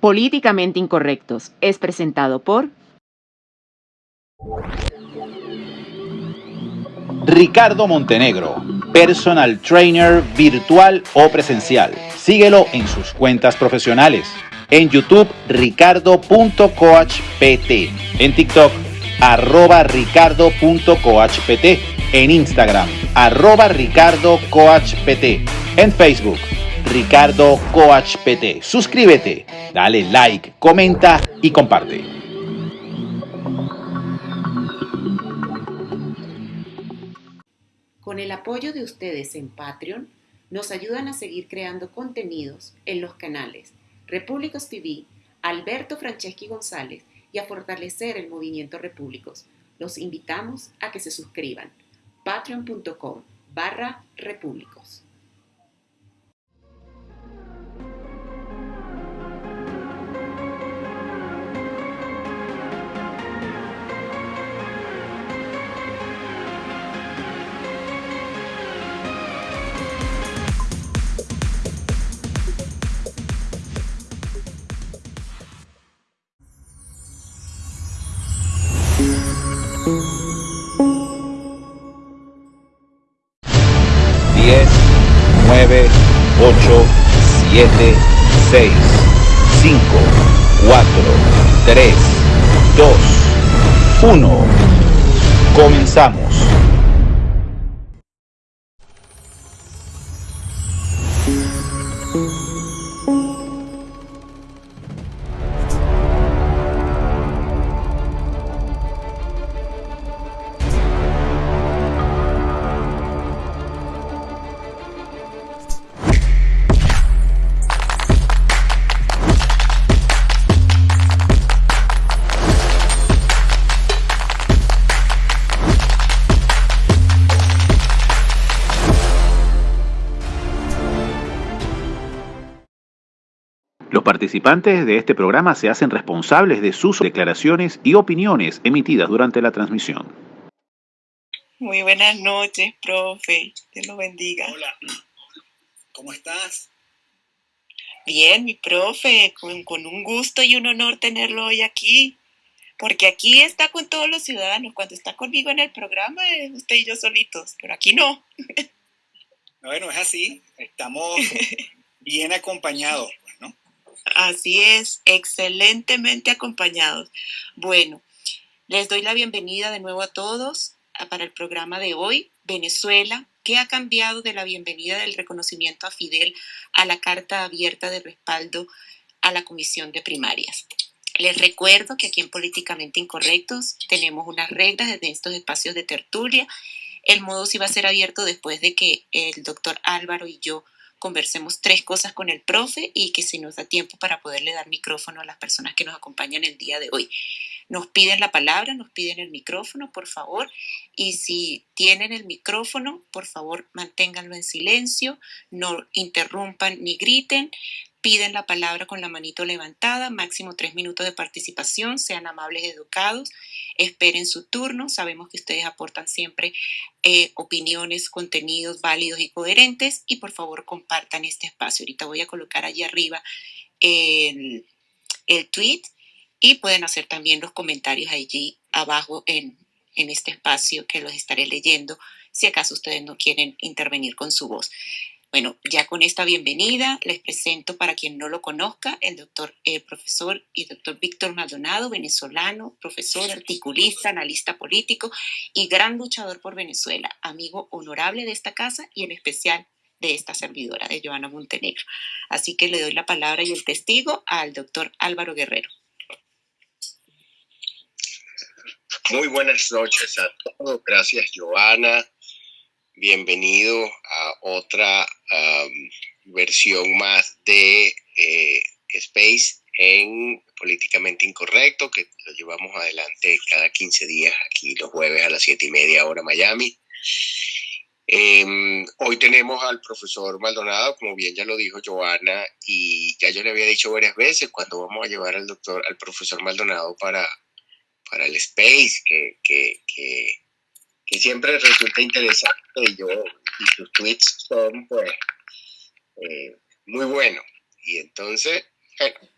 Políticamente Incorrectos es presentado por Ricardo Montenegro, personal trainer virtual o presencial. Síguelo en sus cuentas profesionales. En YouTube, ricardo.coachpt. En TikTok, arroba ricardo.coachpt. En Instagram, arroba ricardocoachpt. En Facebook, Ricardo Coach PT. Suscríbete, dale like, comenta y comparte. Con el apoyo de ustedes en Patreon, nos ayudan a seguir creando contenidos en los canales Repúblicos TV, Alberto Franceschi González y a fortalecer el movimiento Repúblicos. Los invitamos a que se suscriban. patreon.com barra repúblicos. 7, 6, 5, 4, 3, 2, 1. Comenzamos. Participantes de este programa se hacen responsables de sus declaraciones y opiniones emitidas durante la transmisión. Muy buenas noches, profe. Dios lo bendiga. Hola. ¿Cómo estás? Bien, mi profe, con, con, un gusto y un honor tenerlo hoy aquí, porque aquí está con todos los ciudadanos. Cuando está conmigo en el programa, usted y yo solitos, pero aquí no. Bueno, es así, estamos bien acompañados. Así es, excelentemente acompañados. Bueno, les doy la bienvenida de nuevo a todos para el programa de hoy, Venezuela, ¿qué ha cambiado de la bienvenida del reconocimiento a Fidel a la carta abierta de respaldo a la Comisión de Primarias? Les recuerdo que aquí en Políticamente Incorrectos tenemos unas reglas desde estos espacios de tertulia. El modo sí va a ser abierto después de que el doctor Álvaro y yo conversemos tres cosas con el profe y que si nos da tiempo para poderle dar micrófono a las personas que nos acompañan el día de hoy. Nos piden la palabra, nos piden el micrófono, por favor, y si tienen el micrófono, por favor, manténganlo en silencio, no interrumpan ni griten, piden la palabra con la manito levantada, máximo tres minutos de participación, sean amables educados, esperen su turno, sabemos que ustedes aportan siempre eh, opiniones, contenidos válidos y coherentes y por favor compartan este espacio. Ahorita voy a colocar allí arriba el, el tweet y pueden hacer también los comentarios allí abajo en, en este espacio que los estaré leyendo si acaso ustedes no quieren intervenir con su voz. Bueno, ya con esta bienvenida les presento para quien no lo conozca el doctor, el eh, profesor y doctor Víctor Maldonado, venezolano, profesor, articulista, analista político y gran luchador por Venezuela, amigo honorable de esta casa y en especial de esta servidora, de Joana Montenegro. Así que le doy la palabra y el testigo al doctor Álvaro Guerrero. Muy buenas noches a todos. Gracias, Joana bienvenido a otra versión más de eh, Space en Políticamente Incorrecto, que lo llevamos adelante cada 15 días aquí los jueves a las 7 y media hora Miami. Em, hoy tenemos al profesor Maldonado, como bien ya lo dijo Joana, y ya yo le había dicho varias veces cuando vamos a llevar al doctor, al profesor Maldonado para, para el Space, que, que, que que siempre resulta interesante y, yo, y sus tweets son pues eh, muy buenos. Y entonces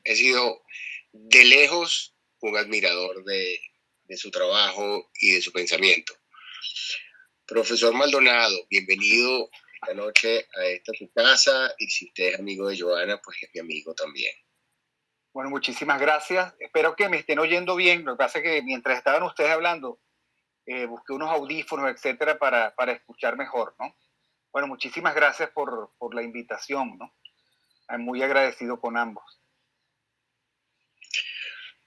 he sido de lejos un admirador de, su trabajo y de su pensamiento. Profesor Maldonado, bienvenido esta noche a esta tu casa y si usted es amigo de Joana, pues es mi amigo también. Bueno, muchísimas gracias. Espero que me estén oyendo bien. Lo que pasa es que mientras estaban ustedes hablando, eh, busqué unos audífonos, etcétera, para, para, escuchar mejor, ¿no? Bueno, muchísimas gracias por, por la invitación, ¿no? Muy agradecido con ambos.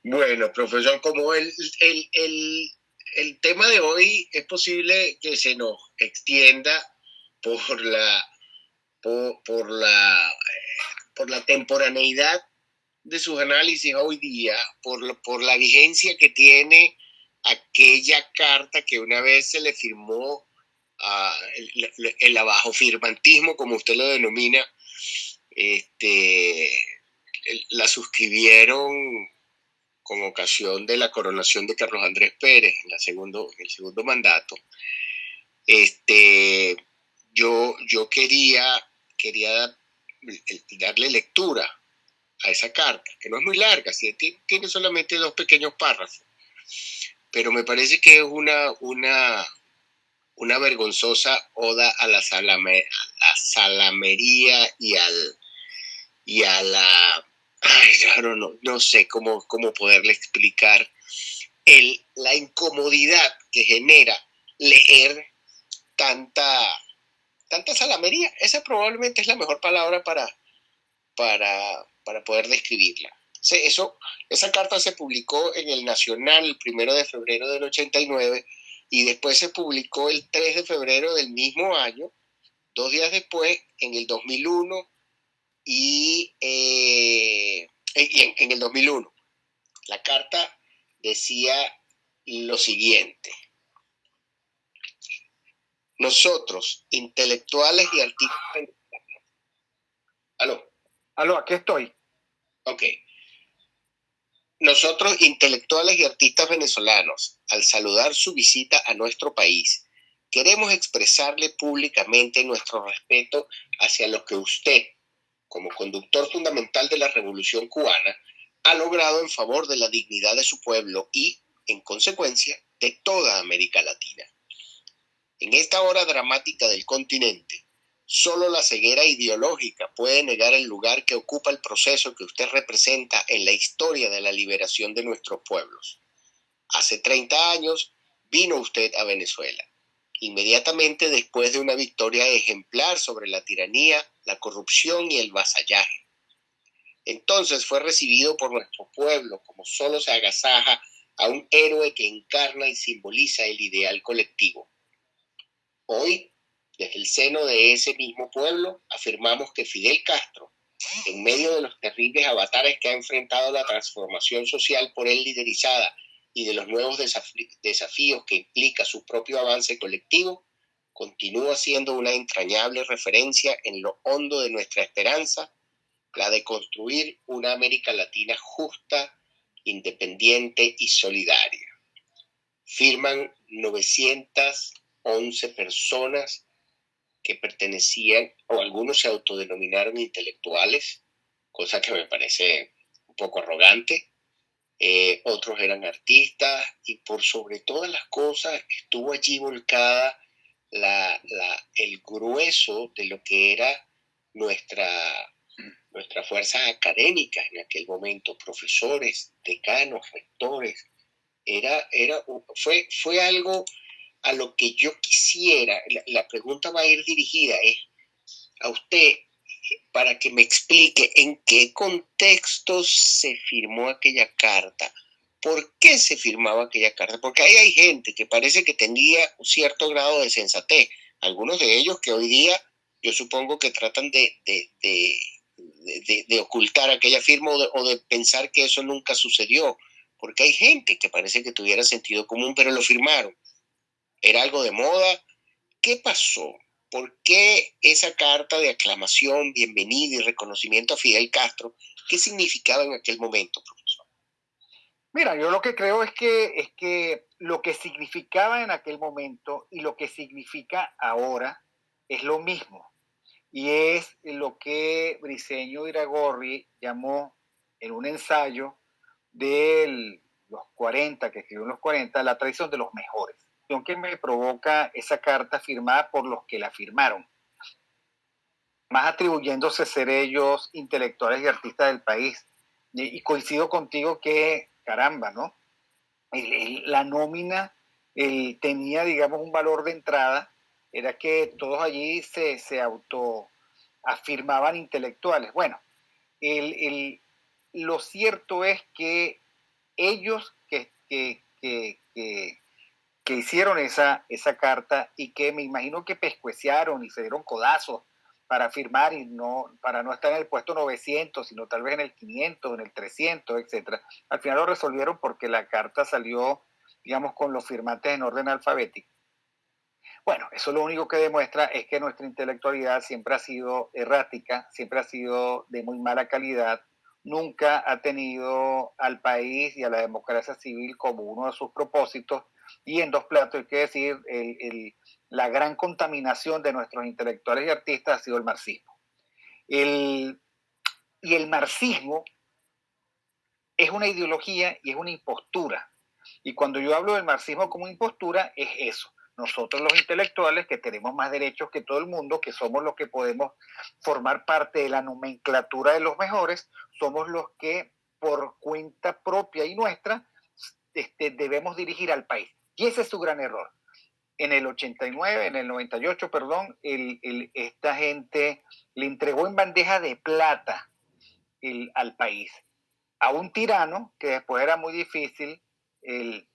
Bueno, profesor, como el, el, el, el tema de hoy es posible que se nos extienda por la, por, por la, por la temporaneidad de sus análisis hoy día, por, por la vigencia que tiene aquella carta que una vez se le firmó el, abajo firmantismo, como usted lo denomina, este, la suscribieron con ocasión de la coronación de Carlos Andrés Pérez en el segundo mandato. Este, yo, yo quería, quería darle lectura a esa carta, que no es muy larga, tiene solamente dos pequeños párrafos, pero me parece que es una, una, una vergonzosa oda a la, salamería y, al, y a la... Ay, claro, no, no sé cómo, cómo poderle explicar el, la incomodidad que genera leer tanta tanta salamería. Esa probablemente es la mejor palabra para, para, para poder describirla. Eso, esa carta se publicó en el Nacional el primero de febrero del 89 y después se publicó el 3 de febrero del mismo año, dos días después, en el 2001 y, eh, en, en el 2001. La carta decía lo siguiente. Nosotros, intelectuales y artistas. ¿Aló? Aló, aquí estoy. Ok. Nosotros, intelectuales y artistas venezolanos, al saludar su visita a nuestro país, queremos expresarle públicamente nuestro respeto hacia lo que usted, como conductor fundamental de la revolución cubana, ha logrado en favor de la dignidad de su pueblo y, en consecuencia, de toda América Latina. En esta hora dramática del continente, solo la ceguera ideológica puede negar el lugar que ocupa el proceso que usted representa en la historia de la liberación de nuestros pueblos. Hace 30 años vino usted a Venezuela, inmediatamente después de una victoria ejemplar sobre la tiranía, la corrupción y el vasallaje. Entonces fue recibido por nuestro pueblo como solo se agasaja a un héroe que encarna y simboliza el ideal colectivo. Hoy, desde el seno de ese mismo pueblo, afirmamos que Fidel Castro, en medio de los terribles avatares que ha enfrentado la transformación social por él liderizada y de los nuevos desafíos que implica su propio avance colectivo, continúa siendo una entrañable referencia en lo hondo de nuestra esperanza, la de construir una América Latina justa, independiente y solidaria. Firman 900 11 personas que pertenecían, o algunos se autodenominaron intelectuales, cosa que me parece un poco arrogante, eh, otros eran artistas y por sobre todas las cosas estuvo allí volcada la, el grueso de lo que era nuestra, nuestra fuerza académica en aquel momento, profesores, decanos, rectores. Era, era, fue, fue algo a lo que yo quisiera, la, pregunta va a ir dirigida a usted para que me explique en qué contexto se firmó aquella carta, por qué se firmaba aquella carta, porque ahí hay gente que parece que tenía un cierto grado de sensatez, algunos de ellos que hoy día yo supongo que tratan de, de, ocultar aquella firma o de pensar que eso nunca sucedió, porque hay gente que parece que tuviera sentido común, pero lo firmaron era algo de moda. ¿Qué pasó? ¿Por qué esa carta de aclamación, bienvenida y reconocimiento a Fidel Castro? ¿Qué significaba en aquel momento, profesor? Mira, yo lo que creo es que, es que lo que significaba en aquel momento y lo que significa ahora es lo mismo. Y es lo que Briceño Iragorri llamó en un ensayo de los 40, que escribió en los 40, La tradición de los mejores. Que me provoca esa carta firmada por los que la firmaron, más atribuyéndose ser ellos intelectuales y artistas del país. Y, coincido contigo que, caramba, ¿no? la nómina tenía, digamos, un valor de entrada, era que todos allí se, se autoafirmaban intelectuales. Bueno, lo cierto es que ellos que, que, hicieron esa, esa carta y que me imagino que pescueciaron y se dieron codazos para firmar y no para no estar en el puesto 900, sino tal vez en el 500, en el 300, etcétera. Al final lo resolvieron porque la carta salió, digamos, con los firmantes en orden alfabético. Bueno, eso lo único que demuestra es que nuestra intelectualidad siempre ha sido errática, siempre ha sido de muy mala calidad, nunca ha tenido al país y a la democracia civil como uno de sus propósitos. Y en dos platos hay que decir, la gran contaminación de nuestros intelectuales y artistas ha sido el marxismo. y el marxismo es una ideología y es una impostura. Y cuando yo hablo del marxismo como impostura, es eso nosotros los intelectuales que tenemos más derechos que todo el mundo, que somos los que podemos formar parte de la nomenclatura de los mejores, somos los que por cuenta propia y nuestra este, debemos dirigir al país. Y ese es su gran error. En el 89, en el 98, perdón, esta gente le entregó en bandeja de plata al país a un tirano que después era muy difícil eh,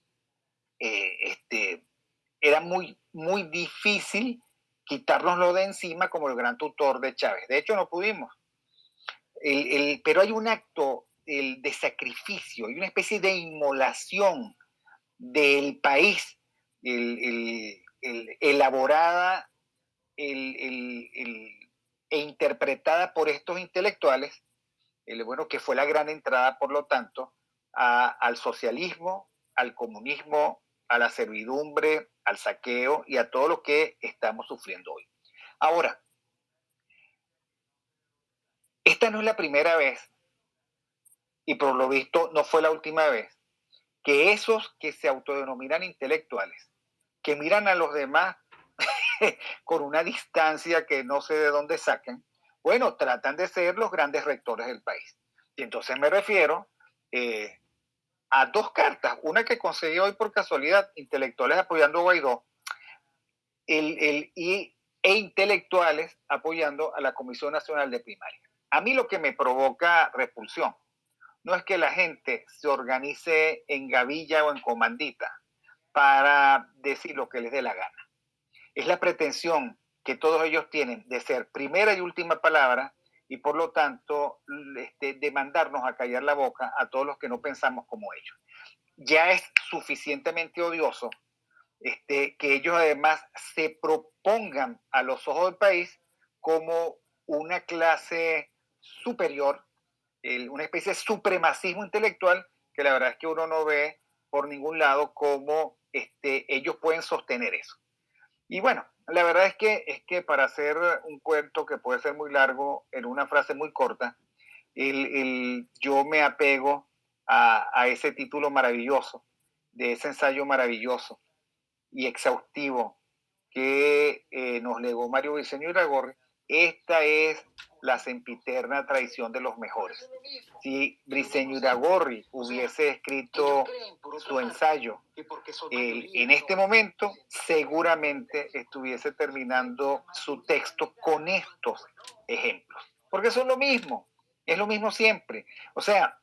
este, era muy, muy difícil quitárnoslo de encima como el gran tutor de Chávez. De hecho, no pudimos. pero hay un acto de sacrificio, hay una especie de inmolación del país elaborada e interpretada por estos intelectuales, bueno, que fue la gran entrada, por lo tanto, al socialismo, al comunismo, a la servidumbre, al saqueo y a todo lo que estamos sufriendo hoy. Ahora, esta no es la primera vez, y por lo visto no fue la última vez, que esos que se autodenominan intelectuales, que miran a los demás con una distancia que no sé de dónde saquen, bueno, tratan de ser los grandes rectores del país. Y entonces me refiero eh, a dos cartas, una que conseguí hoy por casualidad, intelectuales apoyando a Guaidó, el, y, e intelectuales apoyando a la Comisión Nacional de Primaria. A mí lo que me provoca repulsión no es que la gente se organice en gavilla o en comandita para decir lo que les dé la gana. Es la pretensión que todos ellos tienen de ser primera y última palabra y por lo tanto este, demandarnos a callar la boca a todos los que no pensamos como ellos. Ya es suficientemente odioso este, que ellos además se propongan a los ojos del país como una clase superior, una especie de supremacismo intelectual que la verdad es que uno no ve por ningún lado cómo este, ellos pueden sostener eso. Y bueno, la verdad es que, es que para hacer un cuento que puede ser muy largo en una frase muy corta, el, yo me apego a, ese título maravilloso, de ese ensayo maravilloso y exhaustivo que eh, nos legó Mario Viceño Iragorri. Esta es la sempiterna traición de los mejores. Si Briceño Iragorri hubiese escrito su ensayo en este momento, seguramente estuviese terminando su texto con estos ejemplos. Porque son lo mismo, es lo mismo siempre. O sea,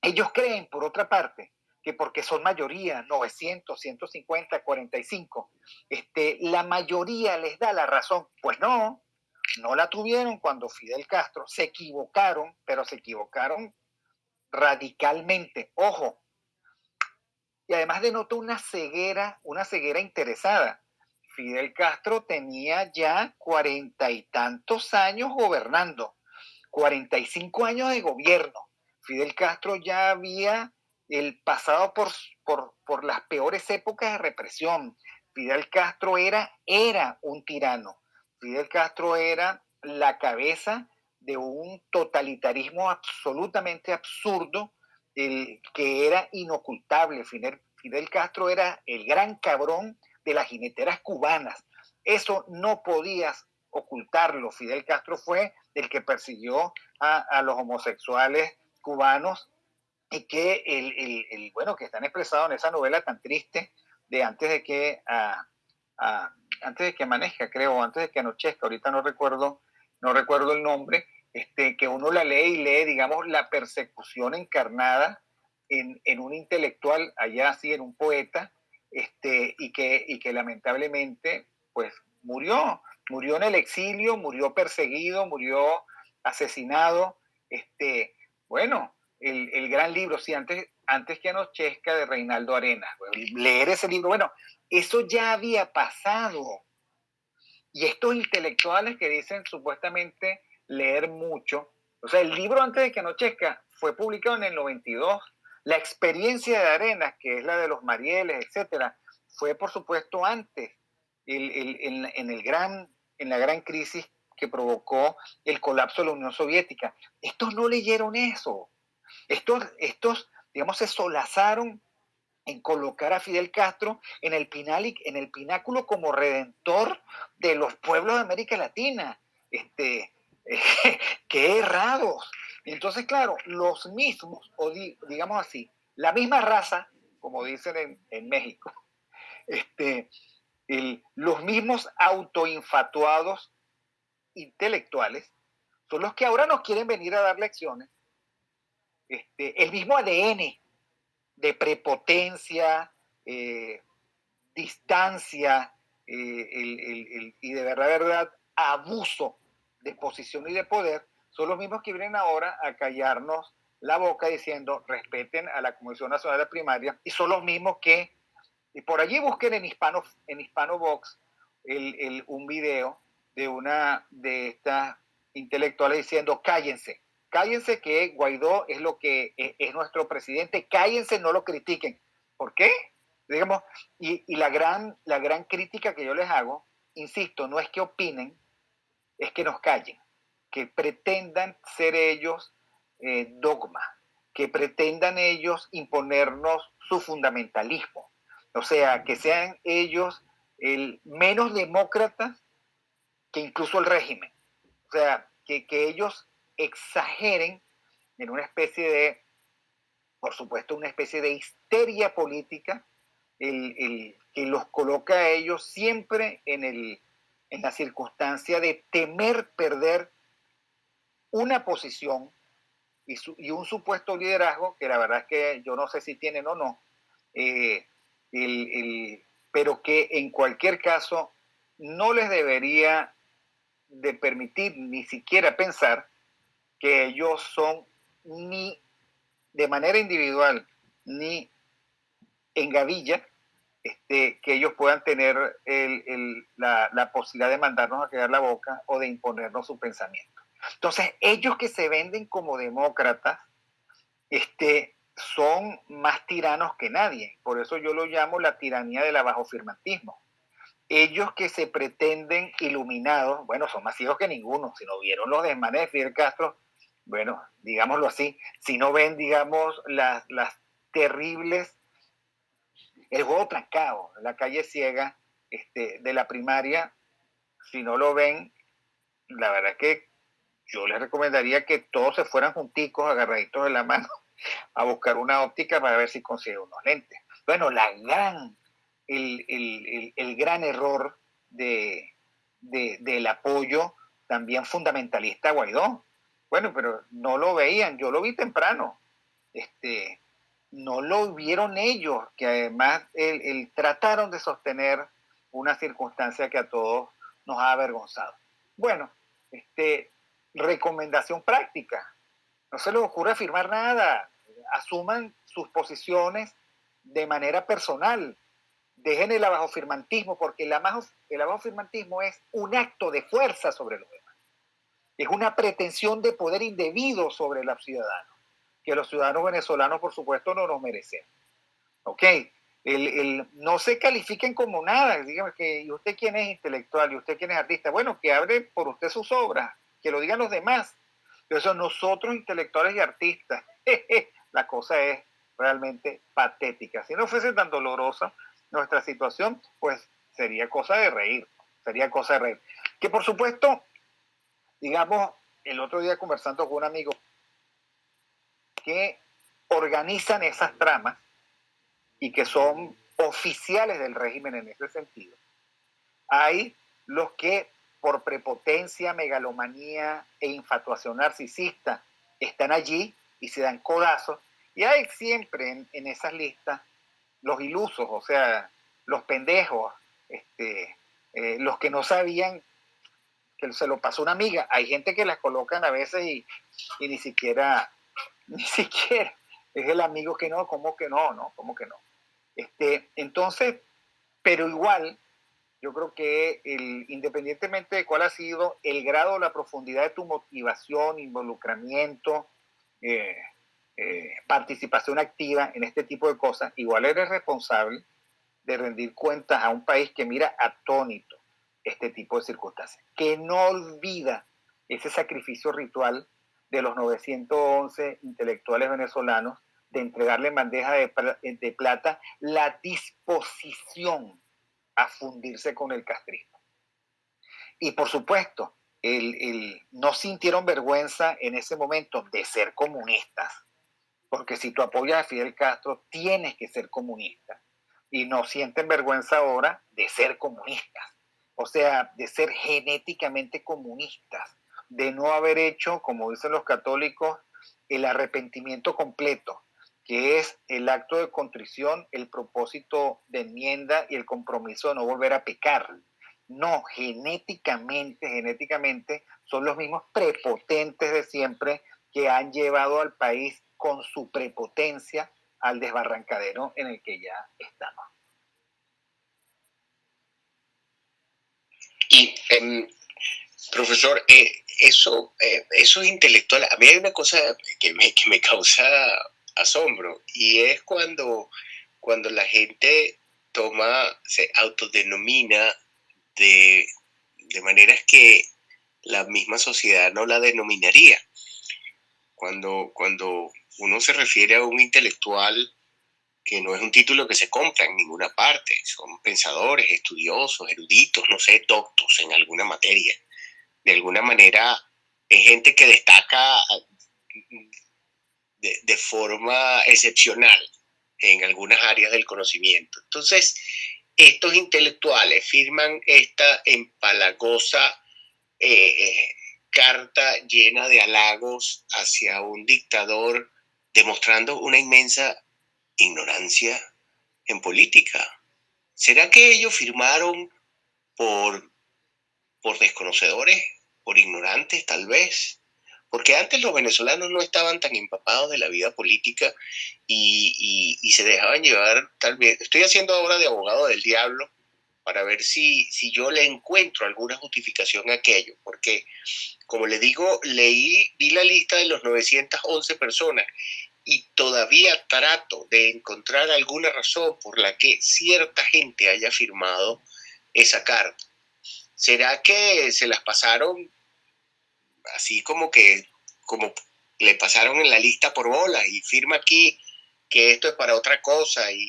ellos creen, por otra parte, que porque son mayoría, 900, 150, 45, este, la mayoría les da la razón. Pues no, no la tuvieron cuando Fidel Castro, se equivocaron, pero se equivocaron radicalmente. Ojo. Y además denotó una ceguera, una ceguera interesada. Fidel Castro tenía ya cuarenta y tantos años gobernando, cuarenta y cinco años de gobierno. Fidel Castro ya había el pasado por, por, por las peores épocas de represión. Fidel Castro era, era un tirano Fidel Castro era la cabeza de un totalitarismo absolutamente absurdo, el, que era inocultable. Fidel, Castro era el gran cabrón de las jineteras cubanas. Eso no podías ocultarlo. Fidel Castro fue el que persiguió a, los homosexuales cubanos y que el, bueno que están expresados en esa novela tan triste de antes de que antes de que amanezca creo antes de que anochezca ahorita no recuerdo no recuerdo el nombre este que uno la lee y lee digamos la persecución encarnada en, en un intelectual allá así en un poeta este y que y que lamentablemente pues murió murió en el exilio murió perseguido murió asesinado este bueno el, gran libro, sí, antes, antes que anochezca de Reinaldo Arenas. Leer ese libro, bueno, eso ya había pasado. Y estos intelectuales que dicen supuestamente leer mucho, o sea, el libro antes de que anochezca fue publicado en el 92. La experiencia de Arenas, que es la de los Marieles, etcétera, fue por supuesto antes, en, el gran, en la gran crisis que provocó el colapso de la Unión Soviética. Estos no leyeron eso. Estos, estos, digamos, se solazaron en colocar a Fidel Castro en el, pináculo como redentor de los pueblos de América Latina. Este, qué errados. Entonces, claro, los mismos, o digamos así, la misma raza, como dicen en, México, este, los mismos autoinfatuados intelectuales son los que ahora nos quieren venir a dar lecciones este, el mismo ADN de prepotencia, eh, distancia eh, y de verdad, verdad, abuso de posición y de poder, son los mismos que vienen ahora a callarnos la boca diciendo respeten a la Comisión Nacional de Primaria y son los mismos que, y por allí busquen en Hispano, en Hispano Box un video de una de estas intelectuales diciendo cállense, cállense que Guaidó es lo que e, es, nuestro presidente, cállense, no lo critiquen. ¿Por qué? Digamos, y, la, gran, la gran crítica que yo les hago, insisto, no es que opinen, es que nos callen, que pretendan ser ellos eh, dogma, que pretendan ellos imponernos su fundamentalismo. O sea, que sean ellos el menos demócratas que incluso el régimen. O sea, que, que ellos exageren en una especie de, por supuesto, una especie de histeria política, el, que los coloca a ellos siempre en, el, en la circunstancia de temer perder una posición y, y, un supuesto liderazgo, que la verdad es que yo no sé si tienen o no, eh, pero que en cualquier caso no les debería de permitir ni siquiera pensar que ellos son ni de manera individual ni en gavilla, este, que ellos puedan tener la, posibilidad de mandarnos a quedar la boca o de imponernos su pensamiento. Entonces, ellos que se venden como demócratas, este, son más tiranos que nadie. Por eso yo lo llamo la tiranía del firmatismo. Ellos que se pretenden iluminados, bueno, son más ciegos que ninguno. Si no vieron los desmanes de Fidel Castro, bueno, digámoslo así, si no ven, digamos, las, las terribles, el juego trancado, la calle ciega este, de la primaria, si no lo ven, la verdad es que yo les recomendaría que todos se fueran junticos, agarraditos de la mano, a buscar una óptica para ver si consiguen unos lentes. Bueno, la gran, el, el, el, gran error de, de, del apoyo también fundamentalista a Guaidó. Bueno, pero no lo veían, yo lo vi temprano. Este, no lo vieron ellos, que además el, trataron de sostener una circunstancia que a todos nos ha avergonzado. Bueno, este, recomendación práctica. No se les ocurre afirmar nada. Asuman sus posiciones de manera personal. Dejen el abajofirmantismo, porque el, abajofirmantismo es un acto de fuerza sobre los demás es una pretensión de poder indebido sobre los ciudadanos, que los ciudadanos venezolanos, por supuesto, no nos merecen. ¿Ok? El, no se califiquen como nada, díganme que ¿y usted quién es intelectual? ¿Y usted quién es artista? Bueno, que abre por usted sus obras, que lo digan los demás, Entonces nosotros intelectuales y artistas, la cosa es realmente patética. Si no fuese tan dolorosa nuestra situación, pues sería cosa de reír, sería cosa de reír. Que por supuesto, digamos, el otro día conversando con un amigo que organizan esas tramas y que son oficiales del régimen en ese sentido. Hay los que por prepotencia, megalomanía e infatuación narcisista están allí y se dan codazos. Y hay siempre en, esas listas los ilusos, o sea, los pendejos, este, eh, los que no sabían se lo pasó una amiga. Hay gente que las colocan a veces y, ni siquiera, ni siquiera es el amigo que no, ¿cómo que no? No, ¿cómo que no? Este, entonces, pero igual, yo creo que independientemente de cuál ha sido el grado la profundidad de tu motivación, involucramiento, eh, eh, participación activa en este tipo de cosas, igual eres responsable de rendir cuentas a un país que mira atónito este tipo de circunstancias, que no olvida ese sacrificio ritual de los 911 intelectuales venezolanos de entregarle en bandeja de, plata la disposición a fundirse con el castrismo. Y por supuesto, el, no sintieron vergüenza en ese momento de ser comunistas, porque si tú apoyas a Fidel Castro, tienes que ser comunista. Y no sienten vergüenza ahora de ser comunistas, o sea, de ser genéticamente comunistas, de no haber hecho, como dicen los católicos, el arrepentimiento completo, que es el acto de contrición, el propósito de enmienda y el compromiso de no volver a pecar. No, genéticamente, genéticamente son los mismos prepotentes de siempre que han llevado al país con su prepotencia al desbarrancadero en el que ya estamos. Y, em, profesor, eh, eso, eh, eso es intelectual. A mí hay una cosa que me, que me causa asombro y es cuando, cuando la gente toma, se autodenomina de, de maneras que la misma sociedad no la denominaría. Cuando, cuando uno se refiere a un intelectual que no es un título que se compra en ninguna parte, son pensadores, estudiosos, eruditos, no sé, doctos en alguna materia. De alguna manera es gente que destaca de, forma excepcional en algunas áreas del conocimiento. Entonces, estos intelectuales firman esta empalagosa eh, eh, carta llena de halagos hacia un dictador, demostrando una inmensa ignorancia en política. ¿Será que ellos firmaron por, por desconocedores, por ignorantes tal vez? porque antes los venezolanos no estaban tan empapados de la vida política y, se dejaban llevar tal vez. Estoy haciendo ahora de abogado del diablo para ver si, si yo le encuentro alguna justificación a aquello, porque como le digo, leí, vi la lista de los 911 personas y todavía trato de encontrar alguna razón por la que cierta gente haya firmado esa carta. ¿Será que se las pasaron así como que, como le pasaron en la lista por bola y firma aquí que esto es para otra cosa y,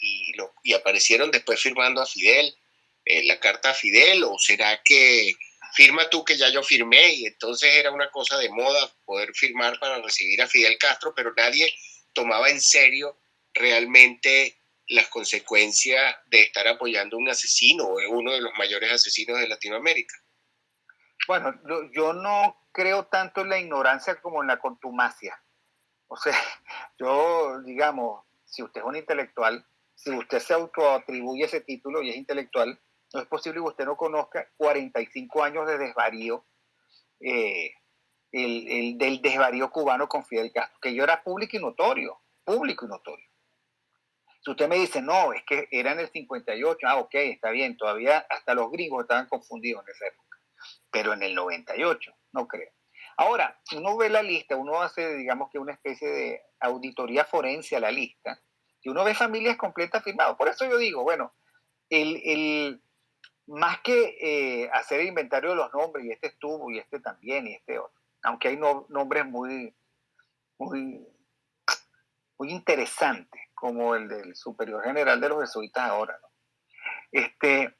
y, aparecieron después firmando a Fidel, eh, la carta a Fidel, o será que firma tú que ya yo firmé y entonces era una cosa de moda poder firmar para recibir a Fidel Castro, pero nadie tomaba en serio realmente las consecuencias de estar apoyando a un asesino o uno de los mayores asesinos de Latinoamérica. Bueno, yo no creo tanto en la ignorancia como en la contumacia. O sea, yo, digamos, si usted es un intelectual, si usted se autoatribuye ese título y es intelectual, no es posible que usted no conozca 45 años de desvarío, eh, el, del desvarío cubano con Fidel Castro, que yo era público y notorio, público y notorio. Si usted me dice, no, es que era en el 58, ah, ok, está bien, todavía hasta los gringos estaban confundidos en esa época pero en el 98, no creo. Ahora, uno ve la lista, uno hace, digamos que una especie de auditoría forense a la lista, y uno ve familias completas firmadas. Por eso yo digo, bueno, el, más que eh, hacer el inventario de los nombres, y este estuvo, y este también, y este otro, aunque hay nombres muy, muy, muy interesantes, como el del superior general de los jesuitas ahora. Este,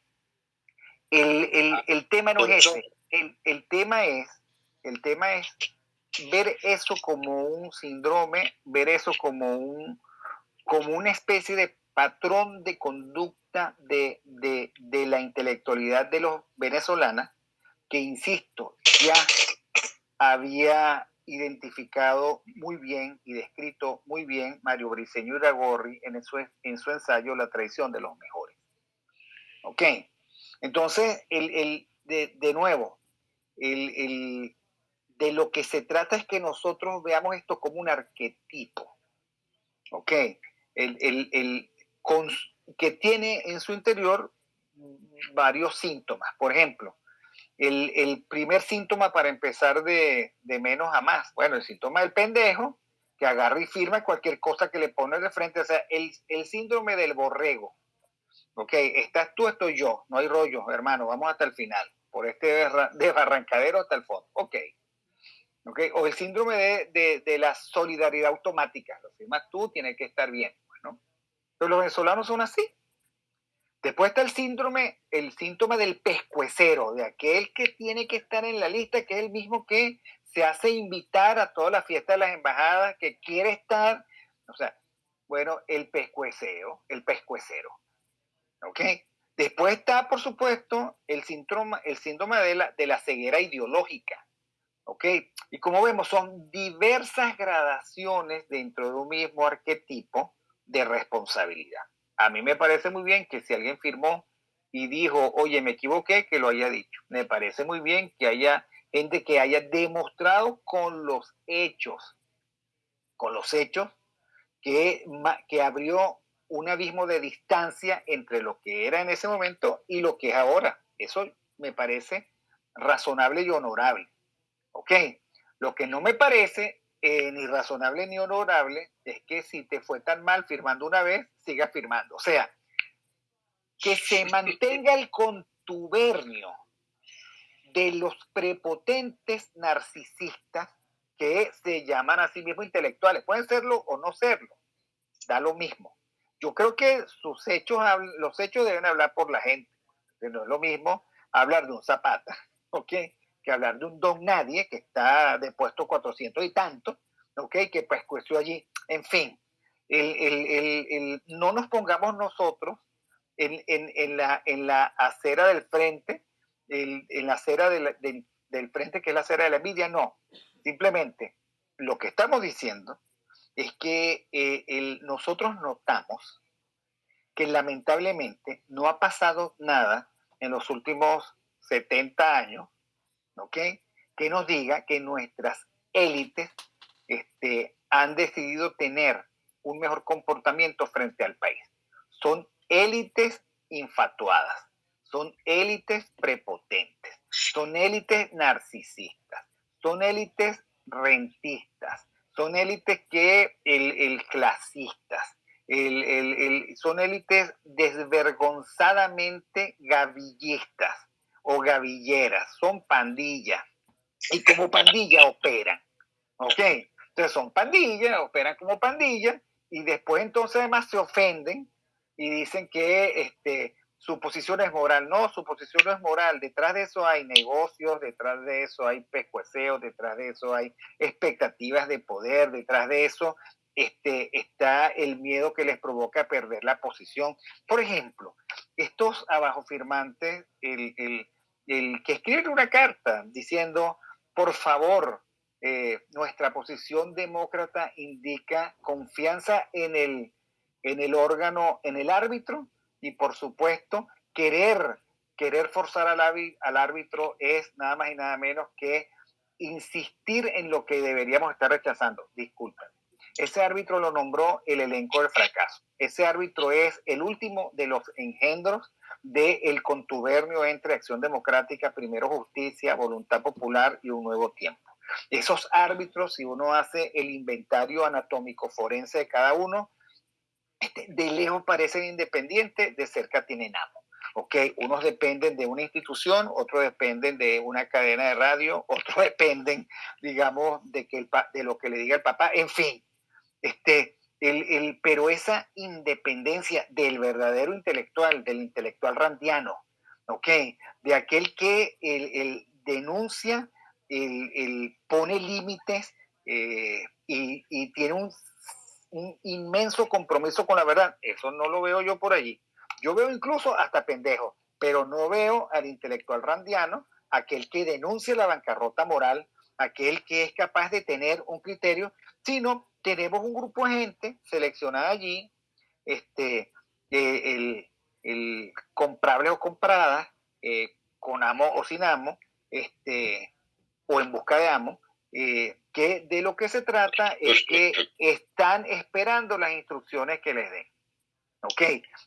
el, el, tema no es ese, el, el, tema es, el tema es ver eso como un síndrome, ver eso como, un, como una especie de patrón de conducta de, de, de la intelectualidad de los venezolanos, que insisto, ya había identificado muy bien y descrito muy bien Mario Briceño Iragorri en su, en su ensayo La traición de los mejores. ¿Ok? Entonces, el, el, de, de, nuevo, el, el, de lo que se trata es que nosotros veamos esto como un arquetipo. ¿Ok? El, con, que tiene en su interior varios síntomas. Por ejemplo, el, primer síntoma para empezar de, menos a más, bueno, el síntoma del pendejo, que agarra y firma cualquier cosa que le pone de frente, o sea, el, síndrome del borrego. Ok, estás tú, estoy yo, no hay rollo, hermano, vamos hasta el final, por este de barrancadero hasta el fondo. Ok. okay. O el síndrome de la solidaridad automática, lo firmas tú, tiene que estar bien. Los venezolanos son así. Después está el síndrome, el síntoma del pescuecero, de aquel que tiene que estar en la lista, que es el mismo que se hace invitar a todas las fiestas de las embajadas, que quiere estar, o sea, bueno, el pescueceo, el pescuecero. ¿Ok? Después está, por supuesto, el síndrome, el síndrome de, la, de la ceguera ideológica. ¿Ok? Y como vemos, son diversas gradaciones dentro de un mismo arquetipo de responsabilidad. A mí me parece muy bien que si alguien firmó y dijo, oye, me equivoqué, que lo haya dicho. Me parece muy bien que haya gente que haya demostrado con los hechos, con los hechos, que, que abrió un abismo de distancia entre lo que era en ese momento y lo que es ahora. Eso me parece razonable y honorable. ¿Ok? Lo que no me parece eh, ni razonable ni honorable es que si te fue tan mal firmando una vez, sigas firmando. O sea, que se mantenga el contubernio de los prepotentes narcisistas que se llaman a sí mismos intelectuales. Pueden serlo o no serlo, da lo mismo yo creo que sus hechos, los hechos deben hablar por la gente. No es lo mismo hablar de un Zapata, ¿ok? Que hablar de un don nadie que está de puesto 400 y tanto, ¿ok? Que cuestió allí. En fin, el, el, el, no nos pongamos nosotros en, en, en, la, en la acera del frente, en la acera del, del frente que es la acera de la envidia, no. Simplemente lo que estamos diciendo es que eh, nosotros notamos que lamentablemente no ha pasado nada en los últimos 70 años, ¿ok? Que nos diga que nuestras élites este, han decidido tener un mejor comportamiento frente al país. Son élites infatuadas, son élites prepotentes, son élites narcisistas, son élites rentistas, son élites que el, el clasistas, el, el, son élites desvergonzadamente gavillistas o gavilleras, son pandillas y como pandilla operan, ¿ok? Entonces son pandillas, operan como pandillas y después entonces además se ofenden y dicen que este, su posición es moral. No, su posición no es moral. Detrás de eso hay negocios, detrás de eso hay pescueceos, detrás de eso hay expectativas de poder, detrás de eso este, está el miedo que les provoca perder la posición. Por ejemplo, estos abajo firmantes, el, el, el que escribe una carta diciendo, por favor, eh, nuestra posición demócrata indica confianza en el, en el órgano, en el árbitro, y por supuesto querer, querer forzar al, al árbitro es nada más y nada menos que insistir en lo que deberíamos estar rechazando. Disculpen. Ese árbitro lo nombró el elenco del fracaso. Ese árbitro es el último de los engendros del contubernio entre Acción Democrática, Primero Justicia, Voluntad Popular y Un Nuevo Tiempo. Esos árbitros, si uno hace el inventario anatómico forense de cada uno, este, de lejos parecen independientes, de cerca tienen amo. ¿ok? Unos dependen de una institución, otros dependen de una cadena de radio, otros dependen, digamos, de, que el, de lo que le diga el papá, en fin. Este, el, el, pero esa independencia del verdadero intelectual, del intelectual randiano, ¿ok? De aquel que el, denuncia, el, pone límites eh, y, y, tiene un, un inmenso compromiso con la verdad. Eso no lo veo yo por allí. Yo veo incluso hasta pendejo, pero no veo al intelectual randiano, aquel que denuncia la bancarrota moral, aquel que es capaz de tener un criterio, sino tenemos un grupo de gente seleccionada allí, este, eh, el, el, comprable o comprada, eh, con amo o sin amo, este, o en busca de amo, eh, que de lo que se trata es que están esperando las instrucciones que les den. Ok,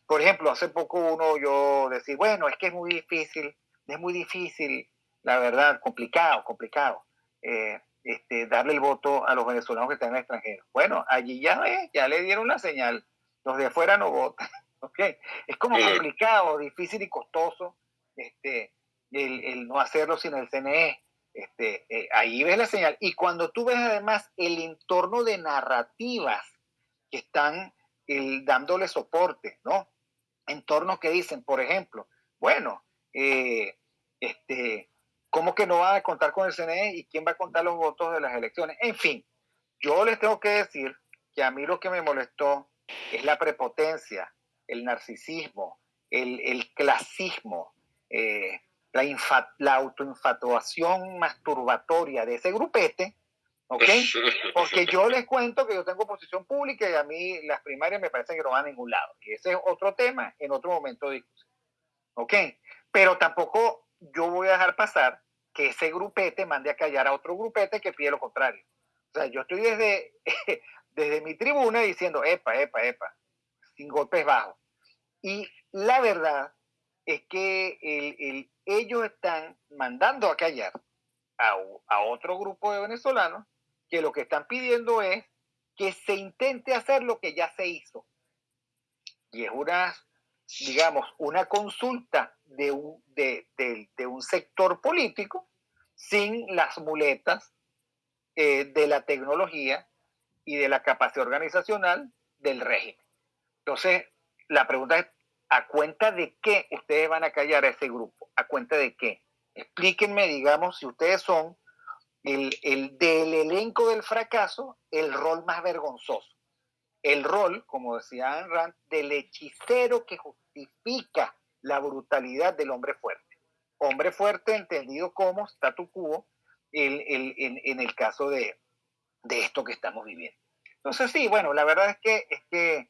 por ejemplo, hace poco uno yo decía, bueno, es que es muy difícil, es muy difícil, la verdad, complicado, complicado, eh, este, darle el voto a los venezolanos que están en el extranjero. Bueno, allí ya ya le dieron la señal, los de afuera no votan, ok, es como complicado, difícil y costoso este, el, el no hacerlo sin el CNE. Este, eh, ahí ves la señal. Y cuando tú ves además el entorno de narrativas que están el, dándole soporte, ¿no? Entornos que dicen, por ejemplo, bueno, eh, este, ¿cómo que no va a contar con el CNE y quién va a contar los votos de las elecciones? En fin, yo les tengo que decir que a mí lo que me molestó es la prepotencia, el narcisismo, el, el clasismo, eh, la, la autoinfatuación masturbatoria de ese grupete ¿ok? Porque yo les cuento que yo tengo posición pública y a mí las primarias me parece que no van a ningún lado. Y ese es otro tema en otro momento de discusión, ¿ok? Pero tampoco yo voy a dejar pasar que ese grupete mande a callar a otro grupete que pide lo contrario. O sea, yo estoy desde, desde mi tribuna diciendo, epa, epa, epa, sin golpes bajos. Y la verdad es que el, el, ellos están mandando a callar a, a otro grupo de venezolanos que lo que están pidiendo es que se intente hacer lo que ya se hizo. Y es una, digamos, una consulta de un, de, de, un sector político sin las muletas eh, de la tecnología y de la capacidad organizacional del régimen. Entonces, la pregunta es, ¿a cuenta de qué ustedes van a callar a ese grupo? ¿A cuenta de qué? Explíquenme, digamos, si ustedes son el, el, del elenco del fracaso, el rol más vergonzoso. El rol, como decía Ayn Rand, del hechicero que justifica la brutalidad del hombre fuerte. Hombre fuerte entendido como statu quo el, el, en, el caso de, de, esto que estamos viviendo. Entonces, sí, bueno, la verdad es que, es que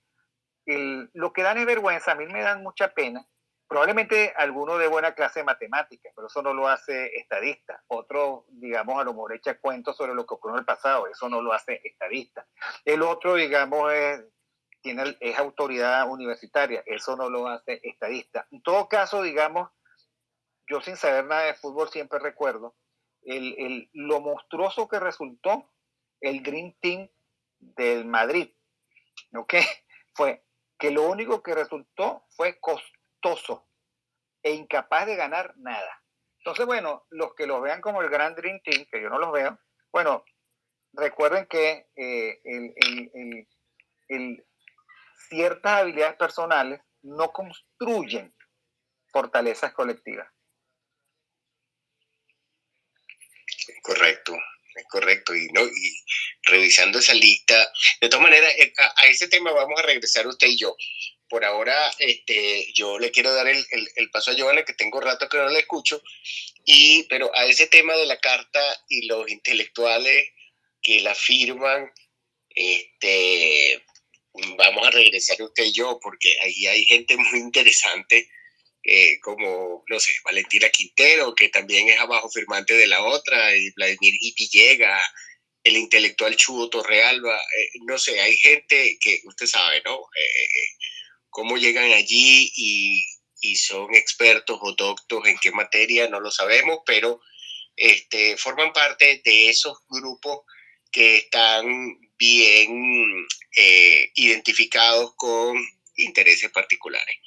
lo que dan es vergüenza, a mí me dan mucha pena, Probablemente alguno de buena clase de matemáticas, pero eso no lo hace estadista. Otro, digamos, a lo mejor echa cuentos sobre lo que ocurrió en el pasado, eso no lo hace estadista. El otro, digamos, es, tiene, es autoridad universitaria, eso no lo hace estadista. En todo caso, digamos, yo sin saber nada de fútbol siempre recuerdo el, el, lo monstruoso que resultó el Green Team del Madrid, ¿ok? Fue que lo único que resultó fue e incapaz de ganar nada. Entonces, bueno, los que los vean como el Grand Dream Team, que yo no los veo, bueno, recuerden que eh, el, el, el, ciertas habilidades personales no construyen fortalezas colectivas. Correcto, es correcto. Y, ¿no? y revisando esa lista, de todas maneras, eh, a, ese tema vamos a regresar usted y yo por ahora este, yo le quiero dar el, el, el, paso a Giovanna, que tengo rato que no la escucho, y, pero a ese tema de la carta y los intelectuales que la firman, este, vamos a regresar usted y yo, porque ahí hay gente muy interesante, eh, como, no sé, Valentina Quintero, que también es abajo firmante de la otra, y Vladimir Villegas, el intelectual Chudo Torrealba, eh, no sé, hay gente que usted sabe, ¿no? Eh, cómo llegan allí y, y, son expertos o doctos en qué materia, no lo sabemos, pero este, forman parte de esos grupos que están bien eh, identificados con intereses particulares.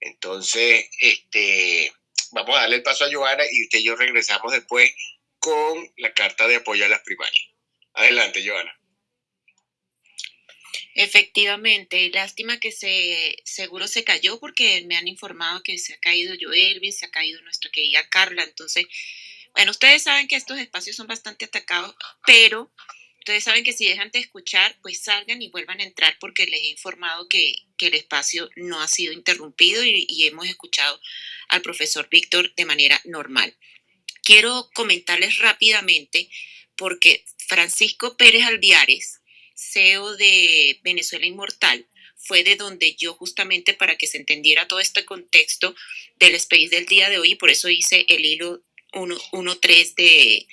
Entonces, este, vamos a darle el paso a Joana y usted y yo regresamos después con la carta de apoyo a las primarias. Adelante, Joana. Efectivamente, lástima que se seguro se cayó porque me han informado que se ha caído Joelvin, se ha caído nuestra querida Carla. Entonces, bueno, ustedes saben que estos espacios son bastante atacados, pero ustedes saben que si dejan de escuchar, pues salgan y vuelvan a entrar porque les he informado que, el espacio no ha sido interrumpido y, y hemos escuchado al profesor Víctor de manera normal. Quiero comentarles rápidamente porque Francisco Pérez Alviares, CEO de Venezuela Inmortal, fue de donde yo justamente para que se entendiera todo este contexto del space del día de hoy y por eso hice el hilo 1.3 de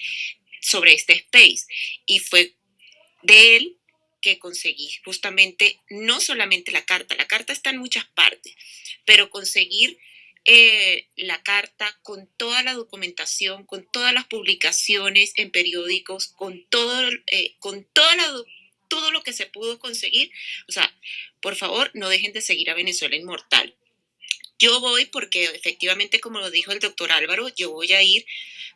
sobre este space. Y fue de él que conseguí justamente no solamente la carta, la carta está en muchas partes, pero conseguir eh, la carta con toda la documentación, con todas las publicaciones en periódicos, con todo, eh, con toda la todo lo que se pudo conseguir. O sea, por favor, no dejen de seguir a Venezuela Inmortal. Yo voy porque efectivamente, como lo dijo el doctor Álvaro, yo voy a ir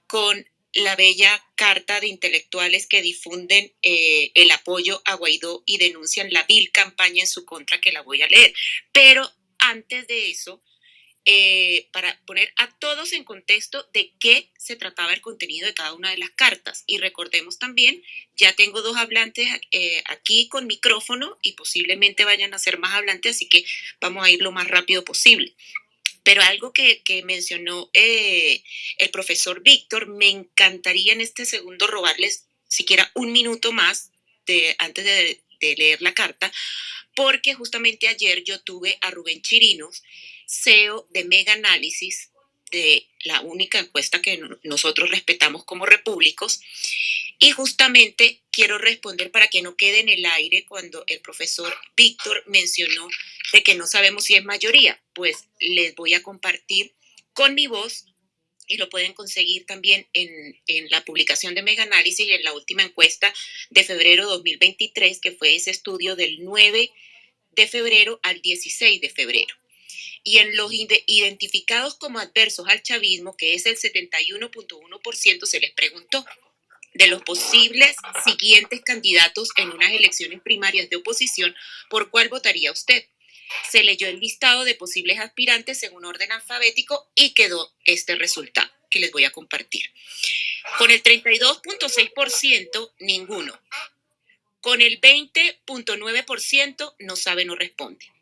con la bella carta de intelectuales que difunden eh, el apoyo a Guaidó y denuncian la vil campaña en su contra que la voy a leer. Pero antes de eso, eh, para poner a todos en contexto de qué se trataba el contenido de cada una de las cartas. Y recordemos también, ya tengo dos hablantes eh, aquí con micrófono y posiblemente vayan a ser más hablantes, así que vamos a ir lo más rápido posible. Pero algo que, mencionó eh, el profesor Víctor, me encantaría en este segundo robarles siquiera un minuto más de, antes de, de leer la carta, porque justamente ayer yo tuve a Rubén Chirinos, CEO de Mega Análisis, de la única encuesta que nosotros respetamos como repúblicos. Y justamente quiero responder para que no quede en el aire cuando el profesor Víctor mencionó de que no sabemos si es mayoría. Pues les voy a compartir con mi voz y lo pueden conseguir también en, en la publicación de Mega Análisis y en la última encuesta de febrero 2023, que fue ese estudio del 9 de febrero al 16 de febrero y en los identificados como adversos al chavismo, que es el 71.1%, se les preguntó de los posibles siguientes candidatos en unas elecciones primarias de oposición, ¿por cuál votaría usted? Se leyó el listado de posibles aspirantes según orden alfabético y quedó este resultado que les voy a compartir. Con el 32.6%, ninguno. Con el 20.9%, no sabe, no responde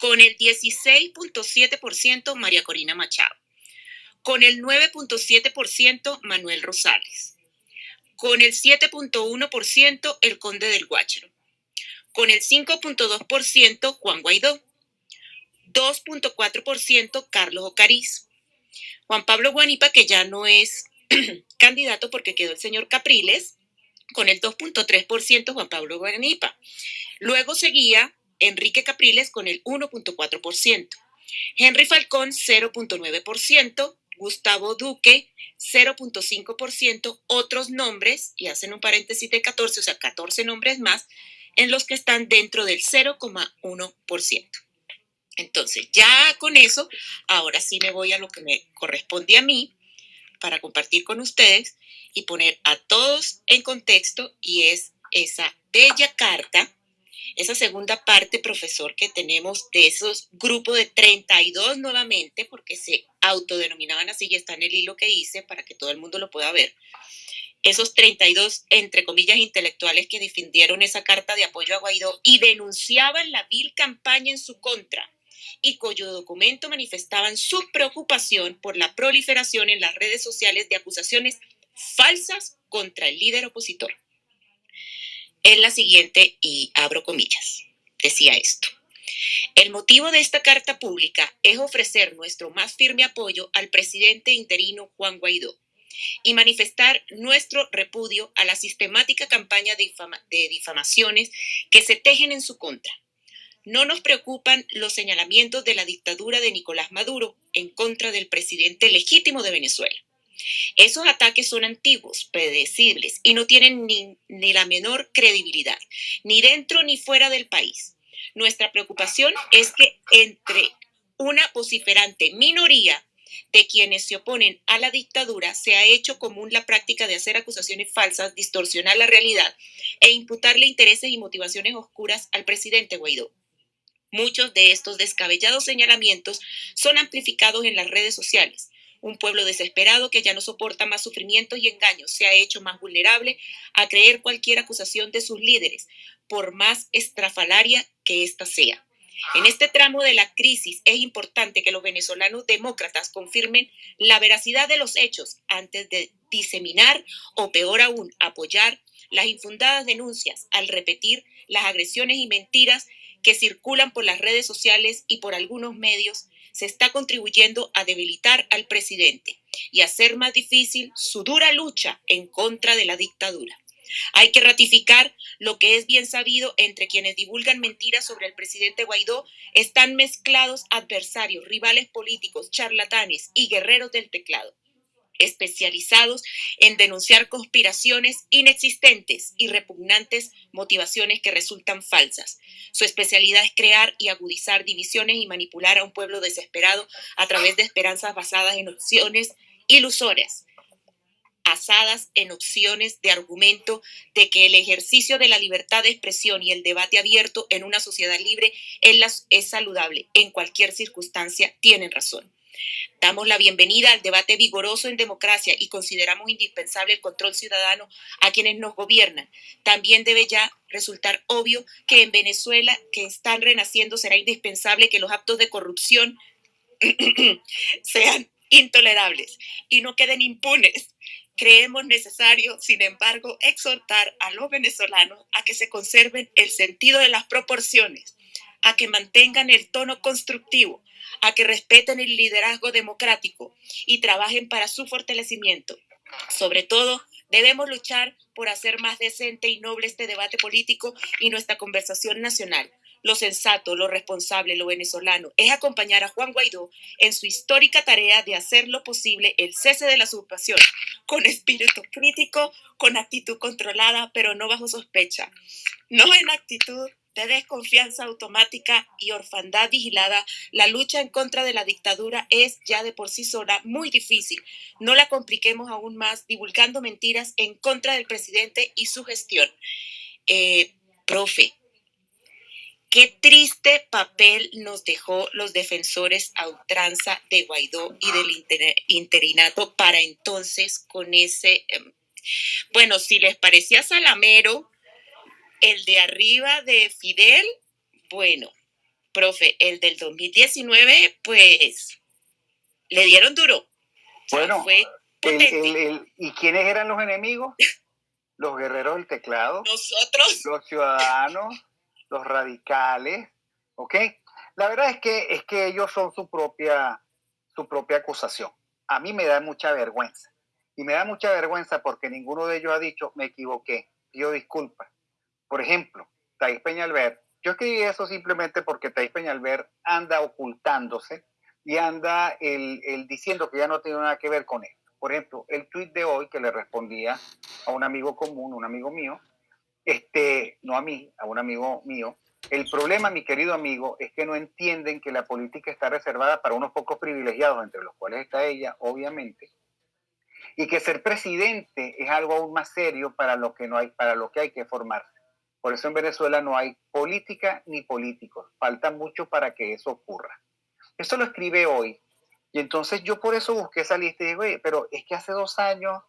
con el 16.7% María Corina Machado, con el 9.7% Manuel Rosales, con el 7.1% el Conde del Guácharo, con el 5.2% Juan Guaidó, 2.4% Carlos Ocariz, Juan Pablo Guanipa, que ya no es candidato porque quedó el señor Capriles, con el 2.3% Juan Pablo Guanipa. Luego seguía Enrique Capriles con el 1.4%, Henry Falcón 0.9%, Gustavo Duque 0.5%, otros nombres, y hacen un paréntesis de 14, o sea, 14 nombres más, en los que están dentro del 0,1%. Entonces, ya con eso, ahora sí me voy a lo que me corresponde a mí para compartir con ustedes y poner a todos en contexto y es esa bella carta esa segunda parte, profesor, que tenemos de esos grupos de 32 nuevamente, porque se autodenominaban así, y está en el hilo que hice para que todo el mundo lo pueda ver. Esos 32, entre comillas, intelectuales que defendieron esa carta de apoyo a Guaidó y denunciaban la vil campaña en su contra y cuyo documento manifestaban su preocupación por la proliferación en las redes sociales de acusaciones falsas contra el líder opositor es la siguiente y abro comillas. Decía esto. El motivo de esta carta pública es ofrecer nuestro más firme apoyo al presidente interino Juan Guaidó y manifestar nuestro repudio a la sistemática campaña de, de, difamaciones que se tejen en su contra. No nos preocupan los señalamientos de la dictadura de Nicolás Maduro en contra del presidente legítimo de Venezuela. Esos ataques son antiguos, predecibles y no tienen ni, la menor credibilidad, ni dentro ni fuera del país. Nuestra preocupación es que entre una vociferante minoría de quienes se oponen a la dictadura se ha hecho común la práctica de hacer acusaciones falsas, distorsionar la realidad e imputarle intereses y motivaciones oscuras al presidente Guaidó. Muchos de estos descabellados señalamientos son amplificados en las redes sociales. Un pueblo desesperado que ya no soporta más sufrimientos y engaños se ha hecho más vulnerable a creer cualquier acusación de sus líderes, por más estrafalaria que ésta sea. En este tramo de la crisis es importante que los venezolanos demócratas confirmen la veracidad de los hechos antes de diseminar o peor aún apoyar las infundadas denuncias al repetir las agresiones y mentiras que circulan por las redes sociales y por algunos medios se está contribuyendo a debilitar al presidente y hacer más difícil su dura lucha en contra de la dictadura. Hay que ratificar lo que es bien sabido entre quienes divulgan mentiras sobre el presidente Guaidó. Están mezclados adversarios, rivales políticos, charlatanes y guerreros del teclado especializados en denunciar conspiraciones inexistentes y repugnantes motivaciones que resultan falsas. Su especialidad es crear y agudizar divisiones y manipular a un pueblo desesperado a través de esperanzas basadas en opciones ilusorias basadas en opciones de argumento de que el ejercicio de la libertad de expresión y el debate abierto en una sociedad libre es, saludable en cualquier circunstancia, tienen razón. Damos la bienvenida al debate vigoroso en democracia y consideramos indispensable el control ciudadano a quienes nos gobiernan. También debe ya resultar obvio que en Venezuela, que están renaciendo, será indispensable que los actos de corrupción sean intolerables y no queden impunes. Creemos necesario, sin embargo, exhortar a los venezolanos a que se conserven el sentido de las proporciones, a que mantengan el tono constructivo, a que respeten el liderazgo democrático y trabajen para su fortalecimiento. Sobre todo, debemos luchar por hacer más decente y noble este debate político y nuestra conversación nacional. Lo sensato, lo responsable, lo venezolano es acompañar a Juan Guaidó en su histórica tarea de hacer lo posible el cese de la usurpación, con espíritu crítico, con actitud controlada, pero no bajo sospecha, no en actitud de desconfianza automática y orfandad vigilada, la lucha en contra de la dictadura es ya de por sí sola muy difícil. No la compliquemos aún más divulgando mentiras en contra del presidente y su gestión. Eh, profe, qué triste papel nos dejó los defensores a ultranza de Guaidó y del interinato para entonces con ese... Em, bueno, si les parecía salamero, el de arriba de Fidel, bueno, profe, el del 2019, pues le dieron duro. Bueno, ¿y quiénes eran los enemigos? Los guerreros del teclado. Nosotros. Los ciudadanos, los radicales, ¿ok? La verdad es que, es que ellos son su propia, su propia acusación. A mí me da mucha vergüenza. Y me da mucha vergüenza porque ninguno de ellos ha dicho, me equivoqué, pido disculpas por ejemplo, Thais Peñalver, yo escribí eso simplemente porque Thais Peñalver anda ocultándose y anda el, diciendo que ya no tiene nada que ver con esto. Por ejemplo, el tuit de hoy que le respondía a un amigo común, un amigo mío, este, no a mí, a un amigo mío, el problema, mi querido amigo, es que no entienden que la política está reservada para unos pocos privilegiados, entre los cuales está ella, obviamente, y que ser presidente es algo aún más serio para lo que no hay, para lo que hay que formarse. Por eso en Venezuela no hay política ni políticos. Falta mucho para que eso ocurra. Eso lo escribe hoy. Y entonces yo por eso busqué esa lista y digo, pero es que hace dos años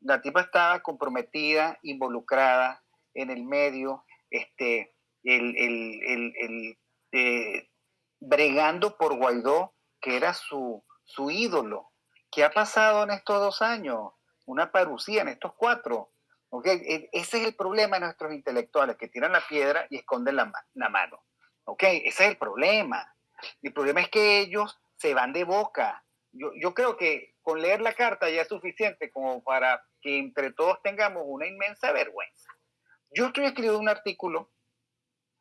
la tipa estaba comprometida, involucrada en el medio, este, el, el, eh, bregando por Guaidó, que era su, su ídolo. ¿Qué ha pasado en estos dos años? Una parucía en estos cuatro. E, ese es el problema de nuestros intelectuales, que tiran la piedra y esconden la, mano. Ese es el problema. El problema es que ellos se van de boca. Yo, yo creo que con leer la carta ya es suficiente como para que entre todos tengamos una inmensa vergüenza. Yo estoy escribiendo un artículo,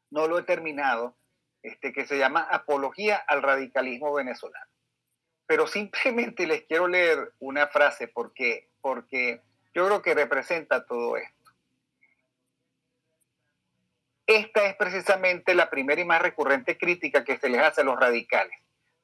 no lo he terminado, este, que se llama Apología al radicalismo venezolano. Pero simplemente les quiero leer una frase porque, porque yo creo que representa todo esto. Esta es precisamente la primera y más recurrente crítica que se les hace a los radicales,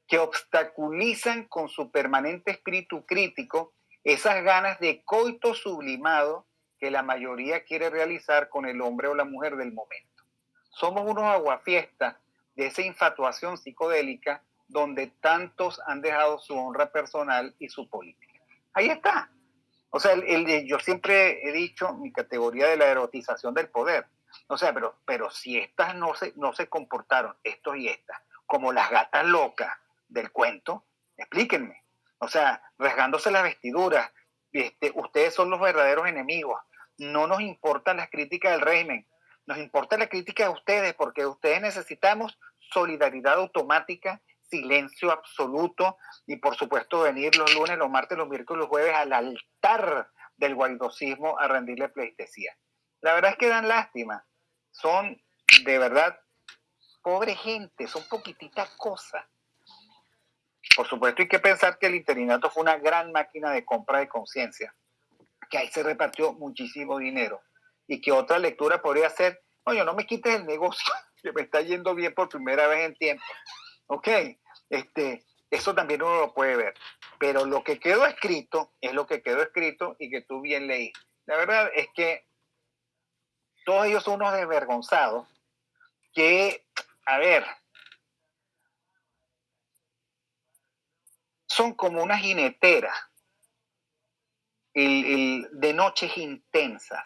que obstaculizan con su permanente espíritu crítico esas ganas de coito sublimado que la mayoría quiere realizar con el hombre o la mujer del momento. Somos unos aguafiestas de esa infatuación psicodélica donde tantos han dejado su honra personal y su política. Ahí está. O sea, el, yo siempre he dicho mi categoría de la erotización del poder. O sea, pero, pero si estas no se, no se comportaron, estos y estas, como las gatas locas del cuento, explíquenme. O sea, rasgándose las vestiduras, este, ustedes son los verdaderos enemigos. No nos importan las críticas del régimen, nos importa la crítica de ustedes porque ustedes necesitamos solidaridad automática, silencio absoluto y por supuesto venir los lunes, los martes, los miércoles, los jueves al altar del guaidosismo a rendirle pleitesía. La verdad es que dan lástima. Son de verdad pobre gente, son poquititas cosas. Por supuesto hay que pensar que el interinato fue una gran máquina de compra de conciencia, que ahí se repartió muchísimo dinero y que otra lectura podría ser, oye, no me quites el negocio, que me está yendo bien por primera vez en tiempo. Ok, este, eso también uno lo puede ver. Pero lo que quedó escrito es lo que quedó escrito y que tú bien leí. La verdad es que todos ellos son unos desvergonzados que, a ver, son como una jinetera de noches intensas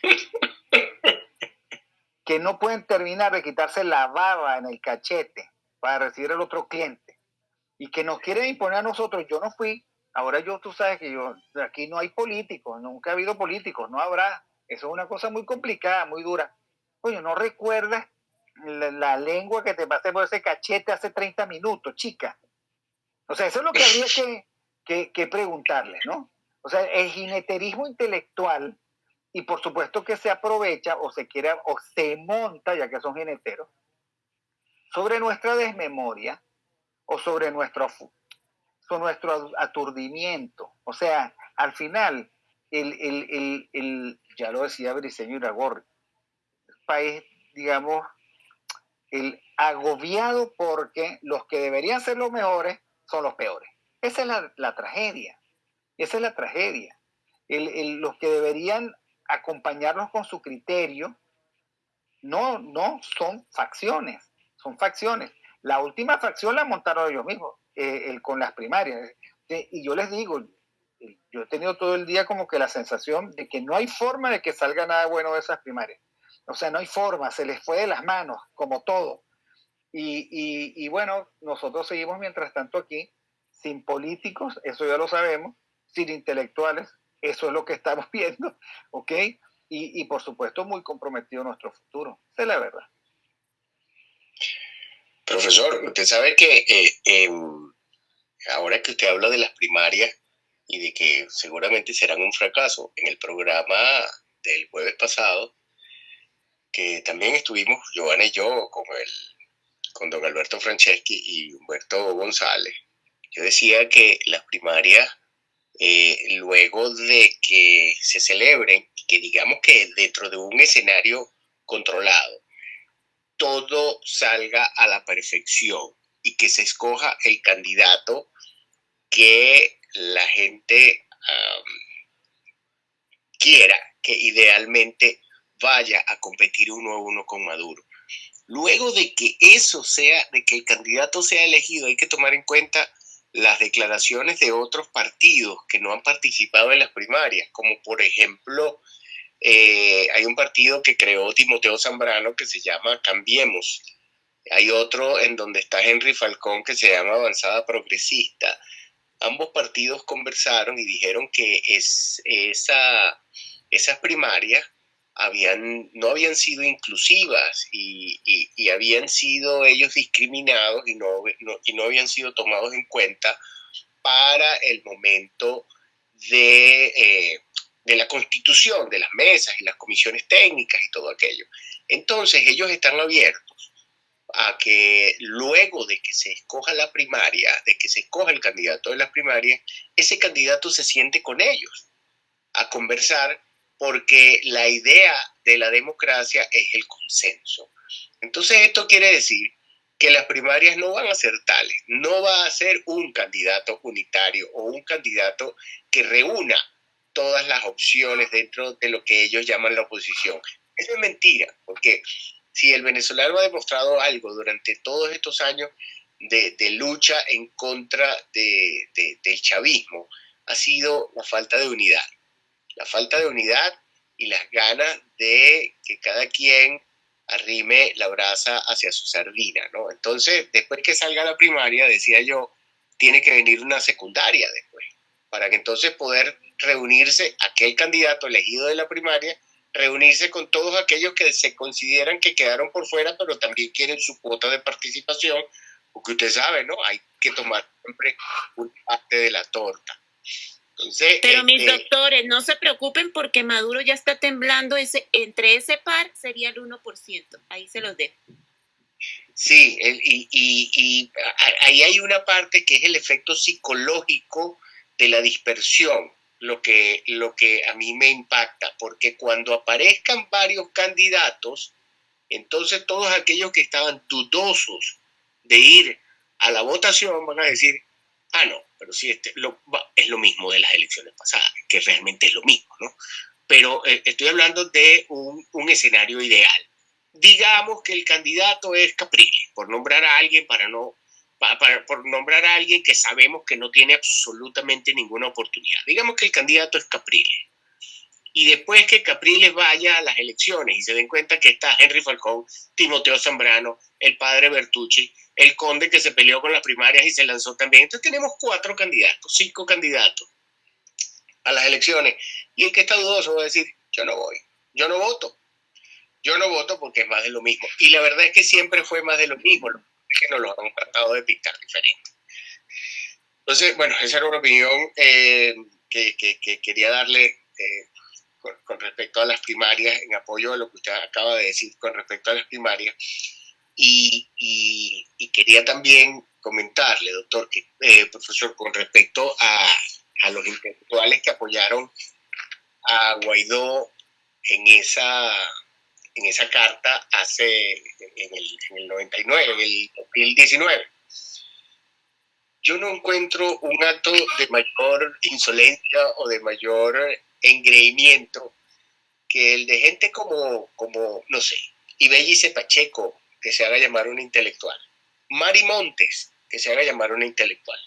que no pueden terminar de quitarse la baba en el cachete para recibir al otro cliente y que nos quieren imponer a nosotros. Yo no fui, ahora yo, tú sabes que yo, aquí no hay políticos, nunca ha habido políticos, no habrá. Eso es una cosa muy complicada, muy dura. Oye, ¿no recuerdas la, lengua que te pasé por ese cachete hace 30 minutos, chica? O sea, eso es lo que habría que, que, preguntarles, ¿no? O sea, el jineterismo intelectual y por supuesto que se aprovecha o se quiere o se monta, ya que son geneteros, sobre nuestra desmemoria o sobre nuestro, sobre nuestro aturdimiento. O sea, al final, el, ya lo decía Briceño Iragorri, el país, digamos, el agobiado porque los que deberían ser los mejores son los peores. Esa es la, la tragedia. Esa es la tragedia. los que deberían acompañarnos con su criterio, no, no son facciones, son facciones. La última facción la montaron ellos mismos, eh, el, con las primarias. Eh, y yo les digo, eh, yo he tenido todo el día como que la sensación de que no hay forma de que salga nada bueno de esas primarias. O sea, no hay forma, se les fue de las manos, como todo. Y, y, y bueno, nosotros seguimos mientras tanto aquí, sin políticos, eso ya lo sabemos, sin intelectuales, eso es lo que estamos viendo, ¿ok? Y, por supuesto muy comprometido nuestro futuro. Es la verdad. Profesor, usted sabe que eh, ahora que usted habla de las primarias y de que seguramente serán un fracaso, en el programa del jueves pasado, que también estuvimos, Giovanna y yo, con, el, con don Alberto Franceschi y Humberto González, yo decía que las primarias eh, luego de que se celebren, que digamos que dentro de un escenario controlado, todo salga a la perfección y que se escoja el candidato que la gente quiera, que idealmente vaya a competir uno a uno con Maduro. Luego de que eso sea, de que el candidato sea elegido, hay que tomar en cuenta las declaraciones de otros partidos que no han participado en las primarias, como por ejemplo, eh, hay un partido que creó Timoteo Zambrano que se llama Cambiemos. Hay otro en donde está Henry Falcón que se llama Avanzada Progresista. Ambos partidos conversaron y dijeron que es, esa, esas primarias habían, no habían sido inclusivas y, habían sido ellos discriminados y no, y no habían sido tomados en cuenta para el momento de, eh, de la constitución, de las mesas y las comisiones técnicas y todo aquello. Entonces ellos están abiertos a que luego de que se escoja la primaria, de que se escoja el candidato de las primarias, ese candidato se siente con ellos a conversar porque la idea de la democracia es el consenso. Entonces esto quiere decir que las primarias no van a ser tales, no va a ser un candidato unitario o un candidato que reúna todas las opciones dentro de lo que ellos llaman la oposición. Eso es mentira, porque si el venezolano ha demostrado algo durante todos estos años de, lucha en contra del chavismo, ha sido la falta de unidad. La falta de unidad y las ganas de que cada quien arrime la brasa hacia su sardina, ¿no? Entonces, después que salga la primaria, decía yo, tiene que venir una secundaria después, para que entonces poder reunirse aquel candidato elegido de la primaria reunirse con todos aquellos que se consideran que quedaron por fuera, pero también quieren su cuota de participación, porque usted sabe, ¿no? Hay que tomar siempre una parte de la torta. Entonces, pero mis este, doctores, no se preocupen porque Maduro ya está temblando, ese, entre ese par sería el 1%, ahí se los dejo. Sí, y, y, y ahí hay una parte que es el efecto psicológico de la dispersión lo que, lo que a mí me impacta, porque cuando aparezcan varios candidatos, entonces todos aquellos que estaban dudosos de ir a la votación van a decir, ah, no, pero sí, este, es lo mismo de las elecciones pasadas, que realmente es lo mismo, ¿no? Pero eh, estoy hablando de un, un, escenario ideal. Digamos que el candidato es Capriles, por nombrar a alguien para no por nombrar a alguien que sabemos que no tiene absolutamente ninguna oportunidad. Digamos que el candidato es Capriles. Y después que Capriles vaya a las elecciones y se den cuenta que está Henry Falcón, Timoteo Zambrano, el padre Bertucci, el conde que se peleó con las primarias y se lanzó también. Entonces tenemos cuatro candidatos, cinco candidatos a las elecciones. Y el que está dudoso va a decir, yo no voy, yo no voto. Yo no voto porque es más de lo mismo. Y la verdad es que siempre fue más de lo mismo que nos lo han tratado de pintar diferente. Entonces, bueno, esa era una opinión eh, que, que, quería darle eh, con, respecto a las primarias, en apoyo a lo que usted acaba de decir con respecto a las primarias. Y, quería también comentarle, doctor, que, eh, profesor, con respecto a los intelectuales que apoyaron a Guaidó en esa en esa carta hace en el, en el 99, en el 2019. Yo no encuentro un acto de mayor insolencia o de mayor engreimiento que el de gente como, como no sé, Ibellice Pacheco, que se haga llamar un intelectual, Mari Montes, que se haga llamar una intelectual.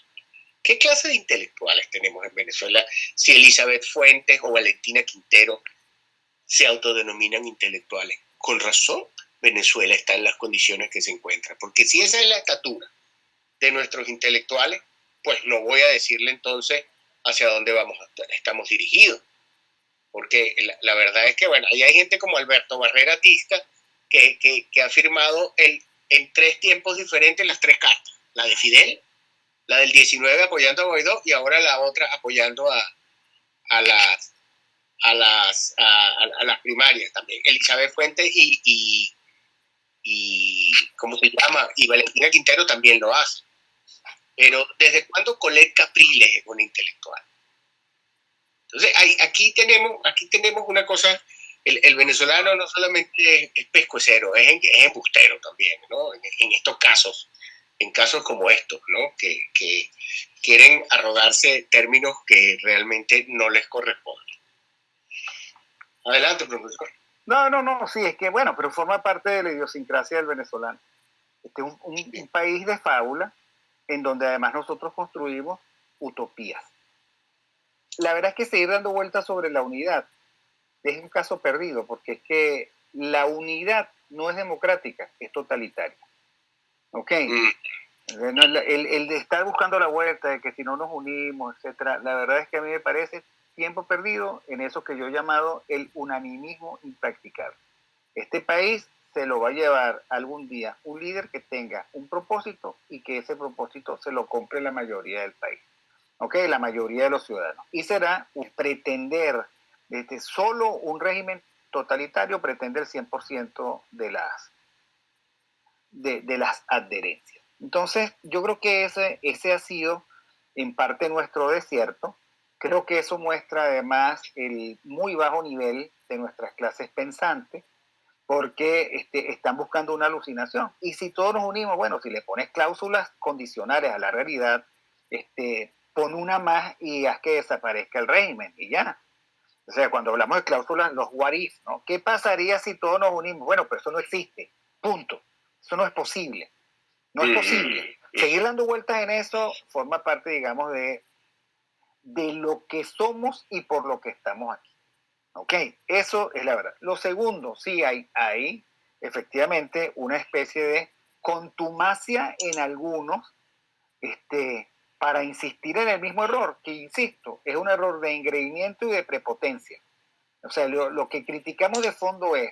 ¿Qué clase de intelectuales tenemos en Venezuela si Elizabeth Fuentes o Valentina Quintero se autodenominan intelectuales. Con razón, Venezuela está en las condiciones que se encuentra, porque si esa es la estatura de nuestros intelectuales, pues no voy a decirle entonces hacia dónde vamos estamos dirigidos. Porque la, verdad es que, bueno, ahí hay gente como Alberto Barrera Tisca que, que, ha firmado el, en tres tiempos diferentes las tres cartas. La de Fidel, la del 19 apoyando a Guaidó y ahora la otra apoyando a, a las a las, a, las primarias también. Elizabeth Fuentes y, y, y, ¿cómo se llama? Y Valentina Quintero también lo hace. Pero ¿desde cuándo Colette Capriles es una intelectual? Entonces, hay, aquí, tenemos, aquí tenemos una cosa, el, el venezolano no solamente es, pescuecero, es, es, embustero también, ¿no? En, en, estos casos, en casos como estos, ¿no? Que, que quieren arrogarse términos que realmente no les corresponden. Adelante, profesor. No, no, no, sí, es que bueno, pero forma parte de la idiosincrasia del venezolano. Este es un, país de fábula en donde además nosotros construimos utopías. La verdad es que seguir dando vueltas sobre la unidad es un caso perdido, porque es que la unidad no es democrática, es totalitaria. ¿Ok? Mm. El, el, de estar buscando la vuelta, de que si no nos unimos, etcétera, la verdad es que a mí me parece tiempo perdido en eso que yo he llamado el unanimismo impracticable. Este país se lo va a llevar algún día un líder que tenga un propósito y que ese propósito se lo compre la mayoría del país, ¿ok? La mayoría de los ciudadanos. Y será pretender desde solo un régimen totalitario, pretender el 100% de las, de, de, las adherencias. Entonces, yo creo que ese, ese ha sido en parte nuestro desierto, Creo que eso muestra además el muy bajo nivel de nuestras clases pensantes, porque este, están buscando una alucinación. Y si todos nos unimos, bueno, si le pones cláusulas condicionales a la realidad, este, pon una más y haz que desaparezca el régimen y ya. O sea, cuando hablamos de cláusulas, los what ¿no? ¿Qué pasaría si todos nos unimos? Bueno, pero eso no existe, punto. Eso no es posible. No es posible. Seguir dando vueltas en eso forma parte, digamos, de, de lo que somos y por lo que estamos aquí. ¿Ok? Eso es la verdad. Lo segundo, sí hay, hay efectivamente una especie de contumacia en algunos este, para insistir en el mismo error, que insisto, es un error de engreimiento y de prepotencia. O sea, lo, lo que criticamos de fondo es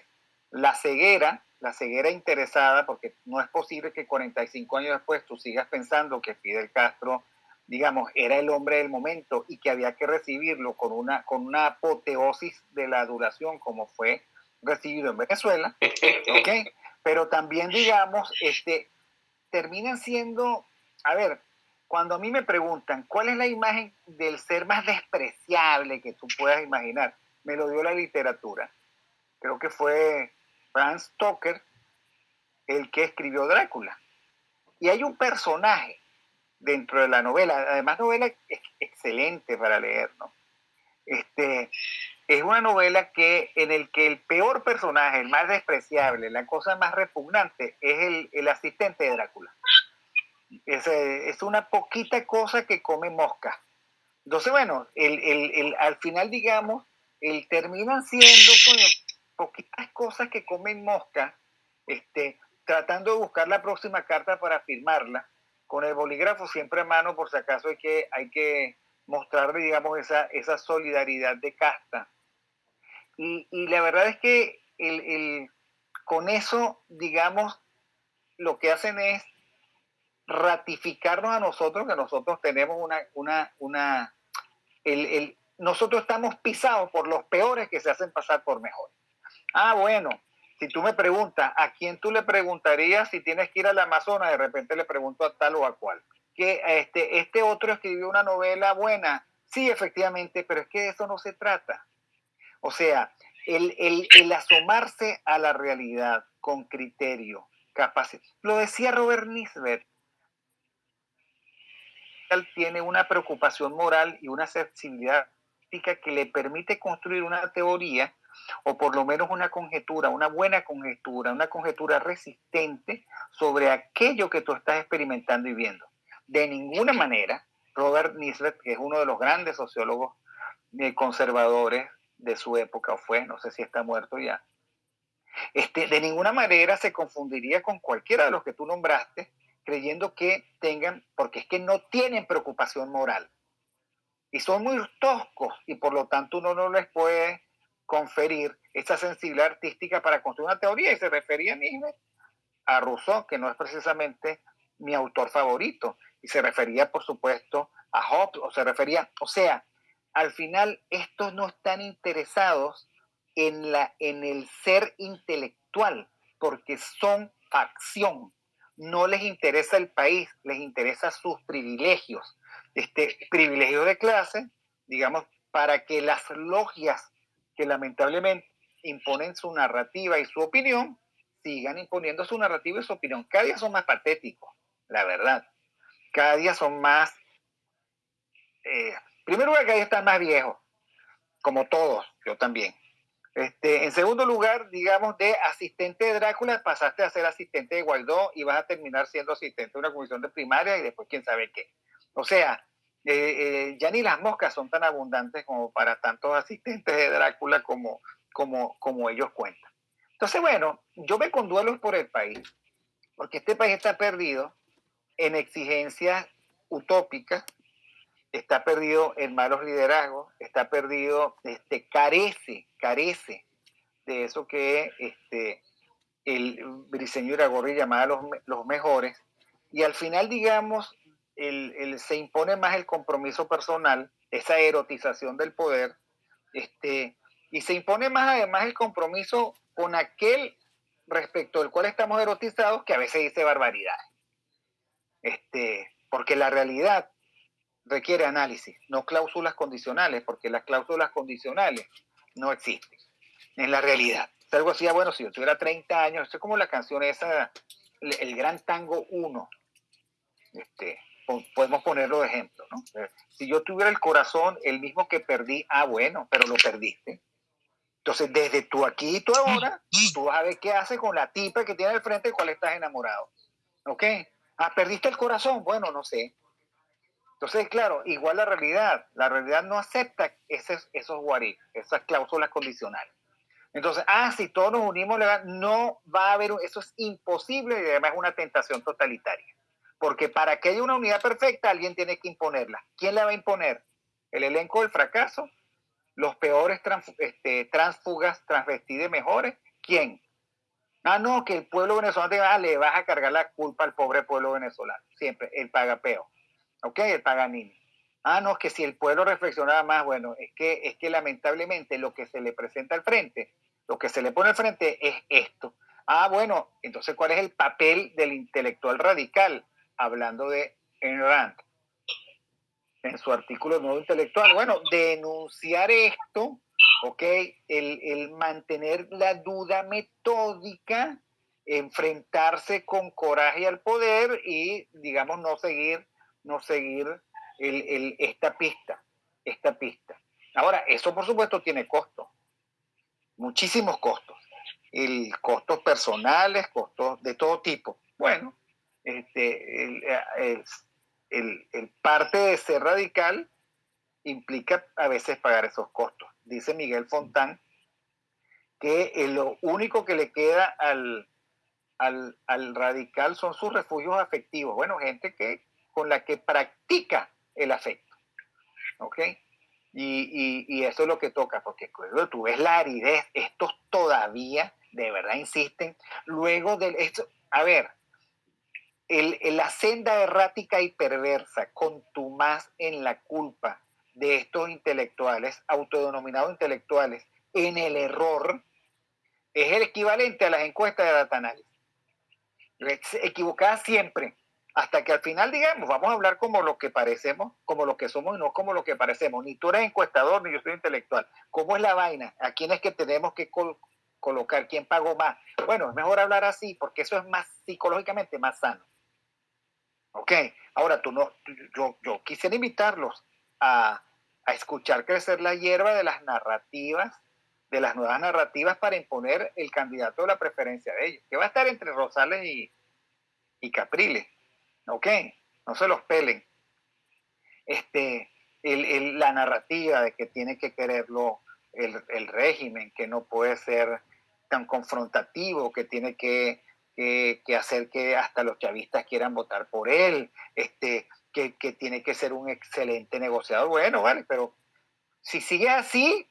la ceguera, la ceguera interesada, porque no es posible que 45 años después tú sigas pensando que Fidel Castro digamos, era el hombre del momento y que había que recibirlo con una, con una apoteosis de la duración como fue recibido en Venezuela, ¿ok? Pero también, digamos, este, terminan siendo, a ver, cuando a mí me preguntan cuál es la imagen del ser más despreciable que tú puedas imaginar, me lo dio la literatura. Creo que fue Franz Stoker el que escribió Drácula. Y hay un personaje dentro de la novela. Además, novela es excelente para leer, ¿no? Este, es una novela que, en el que el peor personaje, el más despreciable, la cosa más repugnante, es el, el asistente de Drácula. Es, es, una poquita cosa que come mosca. Entonces, bueno, el, el, al final, digamos, el, terminan siendo poquitas cosas que comen mosca, este, tratando de buscar la próxima carta para firmarla con el bolígrafo siempre a mano, por si acaso hay que, hay que mostrarle, digamos, esa, esa solidaridad de casta. Y, y la verdad es que el, el, con eso, digamos, lo que hacen es ratificarnos a nosotros, que nosotros tenemos una, una, una, el, el, nosotros estamos pisados por los peores que se hacen pasar por mejores. Ah, bueno, si tú me preguntas, ¿a quién tú le preguntarías si tienes que ir al Amazonas? De repente le pregunto a tal o a cual. Que este, este otro escribió una novela buena. Sí, efectivamente, pero es que de eso no se trata. O sea, el, el, asomarse a la realidad con criterio, capacidad. Lo decía Robert Nisbet. Tiene una preocupación moral y una sensibilidad que le permite construir una teoría o por lo menos una conjetura, una buena conjetura, una conjetura resistente sobre aquello que tú estás experimentando y viendo. De ninguna manera, Robert Nisbet, que es uno de los grandes sociólogos eh, conservadores de su época, o fue, no sé si está muerto ya, este, de ninguna manera se confundiría con cualquiera de los que tú nombraste, creyendo que tengan, porque es que no tienen preocupación moral. Y son muy toscos y por lo tanto uno no les puede conferir esa sensibilidad artística para construir una teoría y se refería a Rousseau, que no es precisamente mi autor favorito, y se refería, por supuesto, a Hobbes, o se refería, o sea, al final estos no están interesados en, la, en el ser intelectual, porque son facción, no les interesa el país, les interesa sus privilegios, este privilegio de clase, digamos, para que las logias que lamentablemente imponen su narrativa y su opinión, sigan imponiendo su narrativa y su opinión. Cada día son más patéticos, la verdad. Cada día son más... Eh, primero lugar, cada día están más viejos, como todos, yo también. Este, en segundo lugar, digamos, de asistente de Drácula pasaste a ser asistente de Guaidó y vas a terminar siendo asistente de una comisión de primaria y después quién sabe qué. O sea, eh, eh, ya ni las moscas son tan abundantes como para tantos asistentes de Drácula como, como, como ellos cuentan. Entonces, bueno, yo me conduelo por el país, porque este país está perdido en exigencias utópicas, está perdido en malos liderazgos, está perdido, este, carece, carece de eso que este, el Briseño Iragorri llamaba los, los mejores, y al final, digamos, el, se impone más el compromiso personal, esa erotización del poder, este, y se impone más además el compromiso con aquel respecto del cual estamos erotizados que a veces dice barbaridades. Este, porque la realidad requiere análisis, no cláusulas condicionales, porque las cláusulas condicionales no existen en la realidad. Es algo así, bueno, si yo tuviera 30 años, es como la canción esa, el, Gran Tango 1. Este, podemos ponerlo de ejemplo, ¿no? Si yo tuviera el corazón, el mismo que perdí, ah, bueno, pero lo perdiste. Entonces, desde tú aquí y tú ahora, tú vas a ver qué hace con la tipa que tiene al frente del cual estás enamorado. ¿Ok? Ah, perdiste el corazón. Bueno, no sé. Entonces, claro, igual la realidad. La realidad no acepta esos, esos esas cláusulas condicionales. Entonces, ah, si todos nos unimos, no va a haber, eso es imposible y además es una tentación totalitaria. Porque para que haya una unidad perfecta, alguien tiene que imponerla. ¿Quién la va a imponer? ¿El elenco del fracaso? ¿Los peores este, transfugas transvestidos mejores? ¿Quién? Ah, no, que el pueblo venezolano te va, le vas a cargar la culpa al pobre pueblo venezolano. Siempre, el paga peo. ¿Ok? El Paganini. Ah, no, que si el pueblo reflexionaba más, bueno, es que, es que lamentablemente lo que se le presenta al frente lo que se le pone al frente es esto. Ah, bueno, entonces, ¿cuál es el papel del intelectual radical? Hablando de Ayn en su artículo Nuevo Intelectual. Bueno, denunciar esto, ¿ok? El, el mantener la duda metódica, enfrentarse con coraje al poder y, digamos, no seguir, no seguir el, el, esta pista, esta pista. Ahora, eso por supuesto tiene costo muchísimos costos. El, costos personales, costos de todo tipo. Bueno, este, el, parte de ser radical implica a veces pagar esos costos. Dice Miguel Fontán que lo único que le queda al, al, al, radical son sus refugios afectivos. Bueno, gente que, con la que practica el afecto. ¿Ok? Y, eso es lo que toca, porque tú ves la aridez, estos todavía de verdad insisten. Luego de esto, a ver, el, la senda errática y perversa, más en la culpa de estos intelectuales, autodenominados intelectuales, en el error, es el equivalente a las encuestas de data análisis. Equivocada siempre hasta que al final digamos, vamos a hablar como lo que parecemos, como lo que somos y no como lo que parecemos. Ni tú eres encuestador, ni yo soy intelectual. ¿Cómo es la vaina? ¿A quién es que tenemos que colocar? ¿Quién pagó más? Bueno, es mejor hablar así porque eso es más psicológicamente más sano. Ok, ahora tú no, yo, yo quisiera invitarlos a, a escuchar crecer la hierba de las narrativas, de las nuevas narrativas para imponer el candidato de la preferencia de ellos, que va a estar entre Rosales y, y Capriles ¿ok? No se los pelen. Este, la narrativa de que tiene que quererlo el, régimen, que no puede ser tan confrontativo, que tiene que, hacer que hasta los chavistas quieran votar por él, este, que, tiene que ser un excelente negociador. Bueno, vale, pero si sigue así,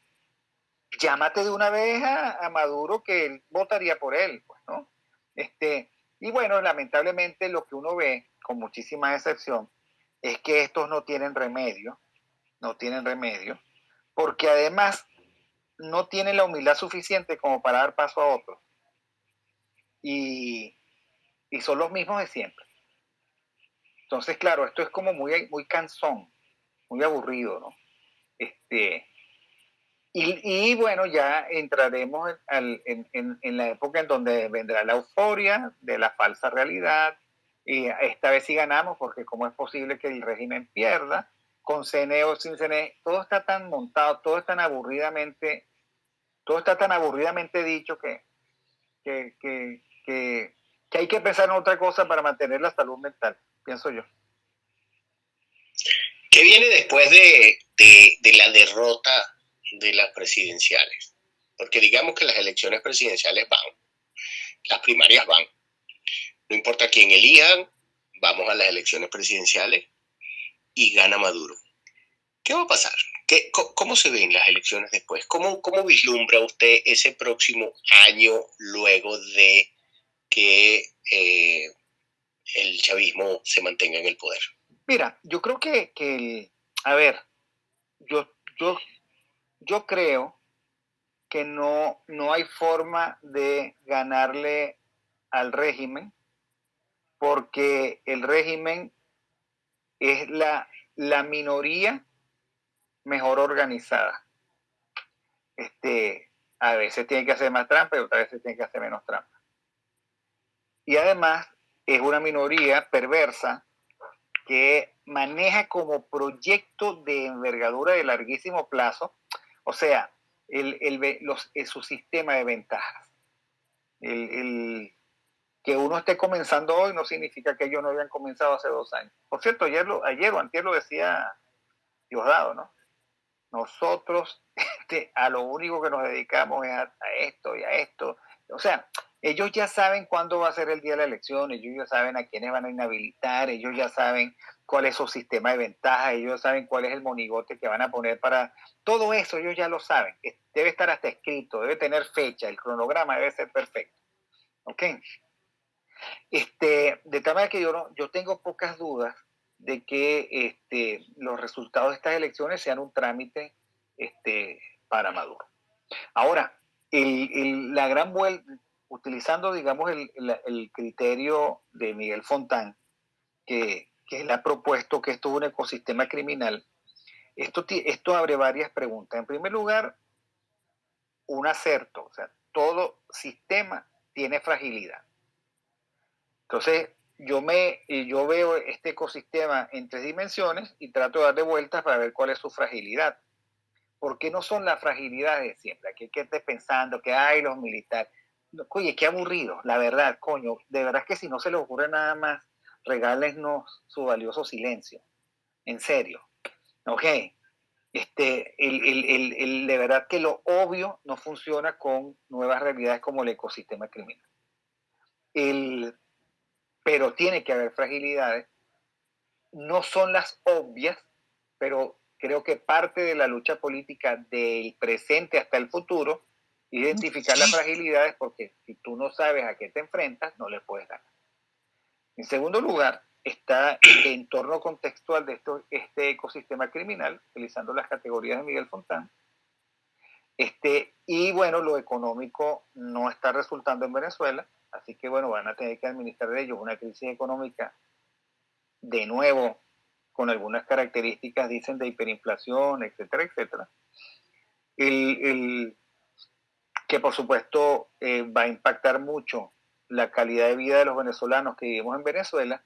llámate de una vez a, Maduro que él votaría por él, pues, ¿no? Este, y bueno, lamentablemente lo que uno ve con muchísima excepción, es que estos no tienen remedio, no tienen remedio, porque además no tienen la humildad suficiente como para dar paso a otros. Y, son los mismos de siempre. Entonces, claro, esto es como muy, muy cansón, muy aburrido, ¿no? Este, y, bueno, ya entraremos en, en, la época en donde vendrá la euforia de la falsa realidad, y esta vez sí ganamos porque cómo es posible que el régimen pierda, con CNE o sin CNE, todo está tan montado, todo es tan aburridamente, todo está tan aburridamente dicho que, que, que, que, hay que pensar en otra cosa para mantener la salud mental, pienso yo. ¿Qué viene después de, de, de la derrota de las presidenciales? Porque digamos que las elecciones presidenciales van, las primarias van, no importa quién elijan, vamos a las elecciones presidenciales y gana Maduro. ¿Qué va a pasar? ¿Qué, ¿Cómo se ven las elecciones después? ¿Cómo, ¿Cómo vislumbra usted ese próximo año luego de que eh, el chavismo se mantenga en el poder? Mira, yo creo que, que a ver, yo, yo, yo creo que no, no hay forma de ganarle al régimen porque el régimen es la, la minoría mejor organizada. Este, a veces tiene que hacer más trampa y otras veces tiene que hacer menos trampa. Y además es una minoría perversa que maneja como proyecto de envergadura de larguísimo plazo, o sea, el, su sistema de ventajas. El, que uno esté comenzando hoy no significa que ellos no hayan comenzado hace dos años. Por cierto, ayer, lo, ayer o antier lo decía Diosdado, ¿no? Nosotros este, a lo único que nos dedicamos es a, esto y a esto. O sea, ellos ya saben cuándo va a ser el día de la elección, ellos ya saben a quiénes van a inhabilitar, ellos ya saben cuál es su sistema de ventaja, ellos saben cuál es el monigote que van a poner para... Todo eso ellos ya lo saben. Debe estar hasta escrito, debe tener fecha, el cronograma debe ser perfecto. ¿Ok? Este, de tal manera que yo, no, yo tengo pocas dudas de que este, los resultados de estas elecciones sean un trámite este, para Maduro. Ahora, la gran vuelta, utilizando, digamos, el, criterio de Miguel Fontán, que, que, él ha propuesto que esto es un ecosistema criminal, esto, esto abre varias preguntas. En primer lugar, un acerto, o sea, todo sistema tiene fragilidad. Entonces, yo, me, yo veo este ecosistema en tres dimensiones y trato de darle vueltas para ver cuál es su fragilidad. Porque no son las fragilidades de siempre. Aquí que esté pensando que hay los militares. Oye, qué aburrido, la verdad, coño. De verdad que si no se les ocurre nada más, regálenos su valioso silencio. En serio. Ok. Este, el, el, el, de verdad que lo obvio no funciona con nuevas realidades como el ecosistema criminal. El, pero tiene que haber fragilidades. No son las obvias, pero creo que parte de la lucha política del presente hasta el futuro, identificar las fragilidades, porque si tú no sabes a qué te enfrentas, no le puedes dar. En segundo lugar, está el entorno contextual de esto, este ecosistema criminal, utilizando las categorías de Miguel Fontán. Este, y bueno, lo económico no está resultando en Venezuela. Así que bueno, van a tener que administrar de ellos una crisis económica de nuevo con algunas características, dicen, de hiperinflación, etcétera, etcétera. El, que por supuesto eh, va a impactar mucho la calidad de vida de los venezolanos que vivimos en Venezuela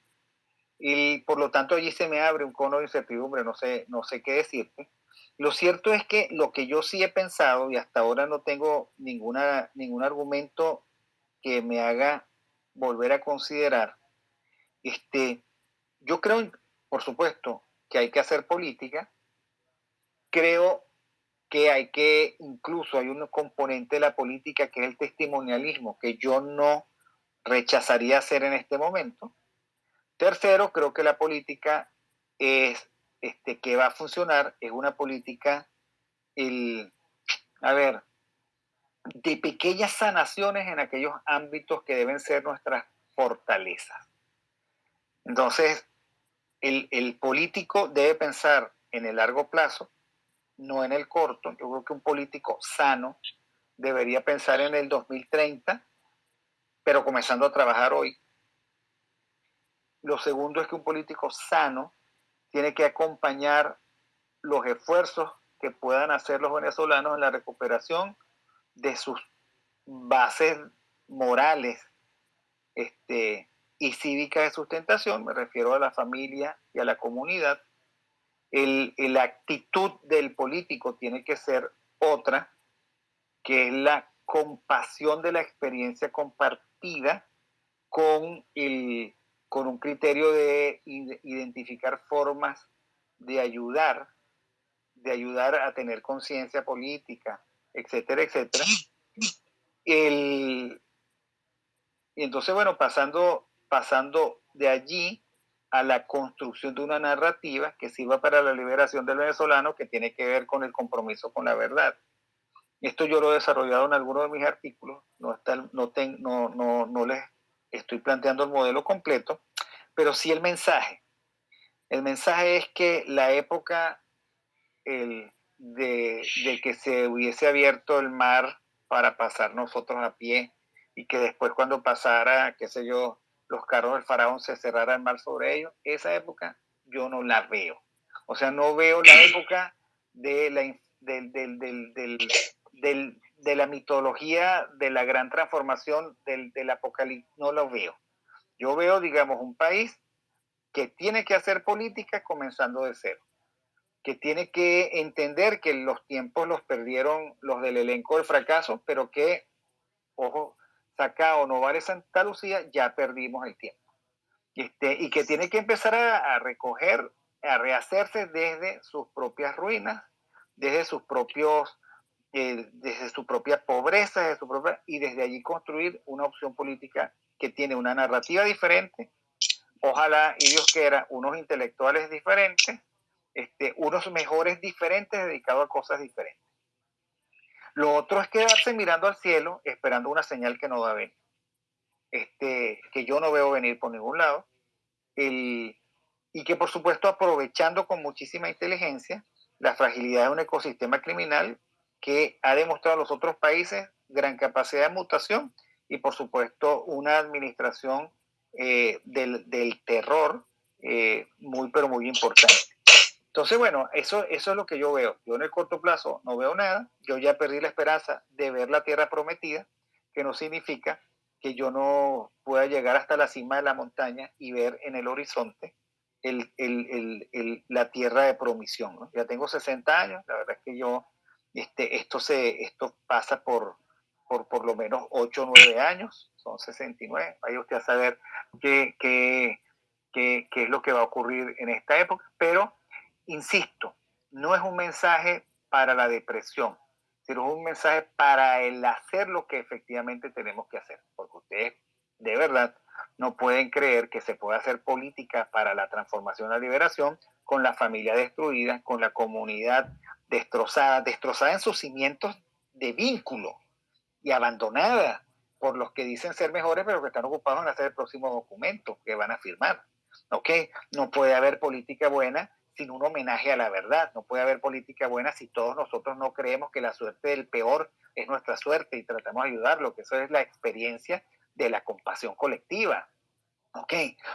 y por lo tanto allí se me abre un cono de incertidumbre, no sé, no sé qué decirte. Lo cierto es que lo que yo sí he pensado y hasta ahora no tengo ninguna, ningún argumento que me haga volver a considerar. Este, yo creo, por supuesto, que hay que hacer política. Creo que hay que, incluso hay un componente de la política que es el testimonialismo, que yo no rechazaría hacer en este momento. Tercero, creo que la política es, este, que va a funcionar, es una política, el, a ver, de pequeñas sanaciones en aquellos ámbitos que deben ser nuestras fortalezas. Entonces, el, político debe pensar en el largo plazo, no en el corto. Yo creo que un político sano debería pensar en el 2030, pero comenzando a trabajar hoy. Lo segundo es que un político sano tiene que acompañar los esfuerzos que puedan hacer los venezolanos en la recuperación de sus bases morales este, y cívicas de sustentación, me refiero a la familia y a la comunidad, el, la actitud del político tiene que ser otra, que es la compasión de la experiencia compartida con, el, con un criterio de identificar formas de ayudar, de ayudar a tener conciencia política, etcétera, etcétera. El, y entonces, bueno, pasando, pasando de allí a la construcción de una narrativa que sirva para la liberación del venezolano, que tiene que ver con el compromiso con la verdad. Esto yo lo he desarrollado en algunos de mis artículos, no, está, no, no, no, no les estoy planteando el modelo completo, pero sí el mensaje. El mensaje es que la época, el, de, que se hubiese abierto el mar para pasar nosotros a pie y que después cuando pasara, qué sé yo, los carros del faraón se cerrara el mar sobre ellos, esa época yo no la veo. O sea, no veo la época de la, del, del, del, de la mitología de la gran transformación del, del apocalipsis, no lo veo. Yo veo, digamos, un país que tiene que hacer política comenzando de cero, que tiene que entender que los tiempos los perdieron los del elenco del fracaso, pero que, ojo, Sacao, Novare, Santa Lucía, ya perdimos el tiempo. Este, y que tiene que empezar a, a recoger, a rehacerse desde sus propias ruinas, desde sus propios eh, desde su propia pobreza desde su propia, y desde allí construir una opción política que tiene una narrativa diferente. Ojalá, y Dios quiera, unos intelectuales diferentes, este, unos mejores diferentes dedicados a cosas diferentes. Lo otro es quedarse mirando al cielo esperando una señal que no va a venir, este, que yo no veo venir por ningún lado, y que por supuesto aprovechando con muchísima inteligencia la fragilidad de un ecosistema criminal que ha demostrado a los otros países gran capacidad de mutación y por supuesto una administración eh, del, terror eh, muy pero muy importante. Entonces, bueno, eso, eso es lo que yo veo. Yo en el corto plazo no veo nada. Yo ya perdí la esperanza de ver la tierra prometida, que no significa que yo no pueda llegar hasta la cima de la montaña y ver en el horizonte el, el, el, la tierra de promisión. Ya tengo 60 años, la verdad es que yo este, esto, se, esto pasa por, por por lo menos 8 o 9 años, son 69. Vaya usted a saber qué, qué, qué, qué es lo que va a ocurrir en esta época. Pero, insisto, no es un mensaje para la depresión, sino un mensaje para el hacer lo que efectivamente tenemos que hacer. Porque ustedes, de verdad, no pueden creer que se puede hacer política para la transformación, la liberación, con la familia destruida, con la comunidad destrozada, destrozada en sus cimientos de vínculo y abandonada por los que dicen ser mejores, pero que están ocupados en hacer el próximo documento que van a firmar. ¿Ok? No puede haber política buena sin un homenaje a la verdad. No puede haber política buena si todos nosotros no creemos que la suerte del peor es nuestra suerte y tratamos de ayudarlo, que eso es la experiencia de la compasión colectiva. ¿Ok?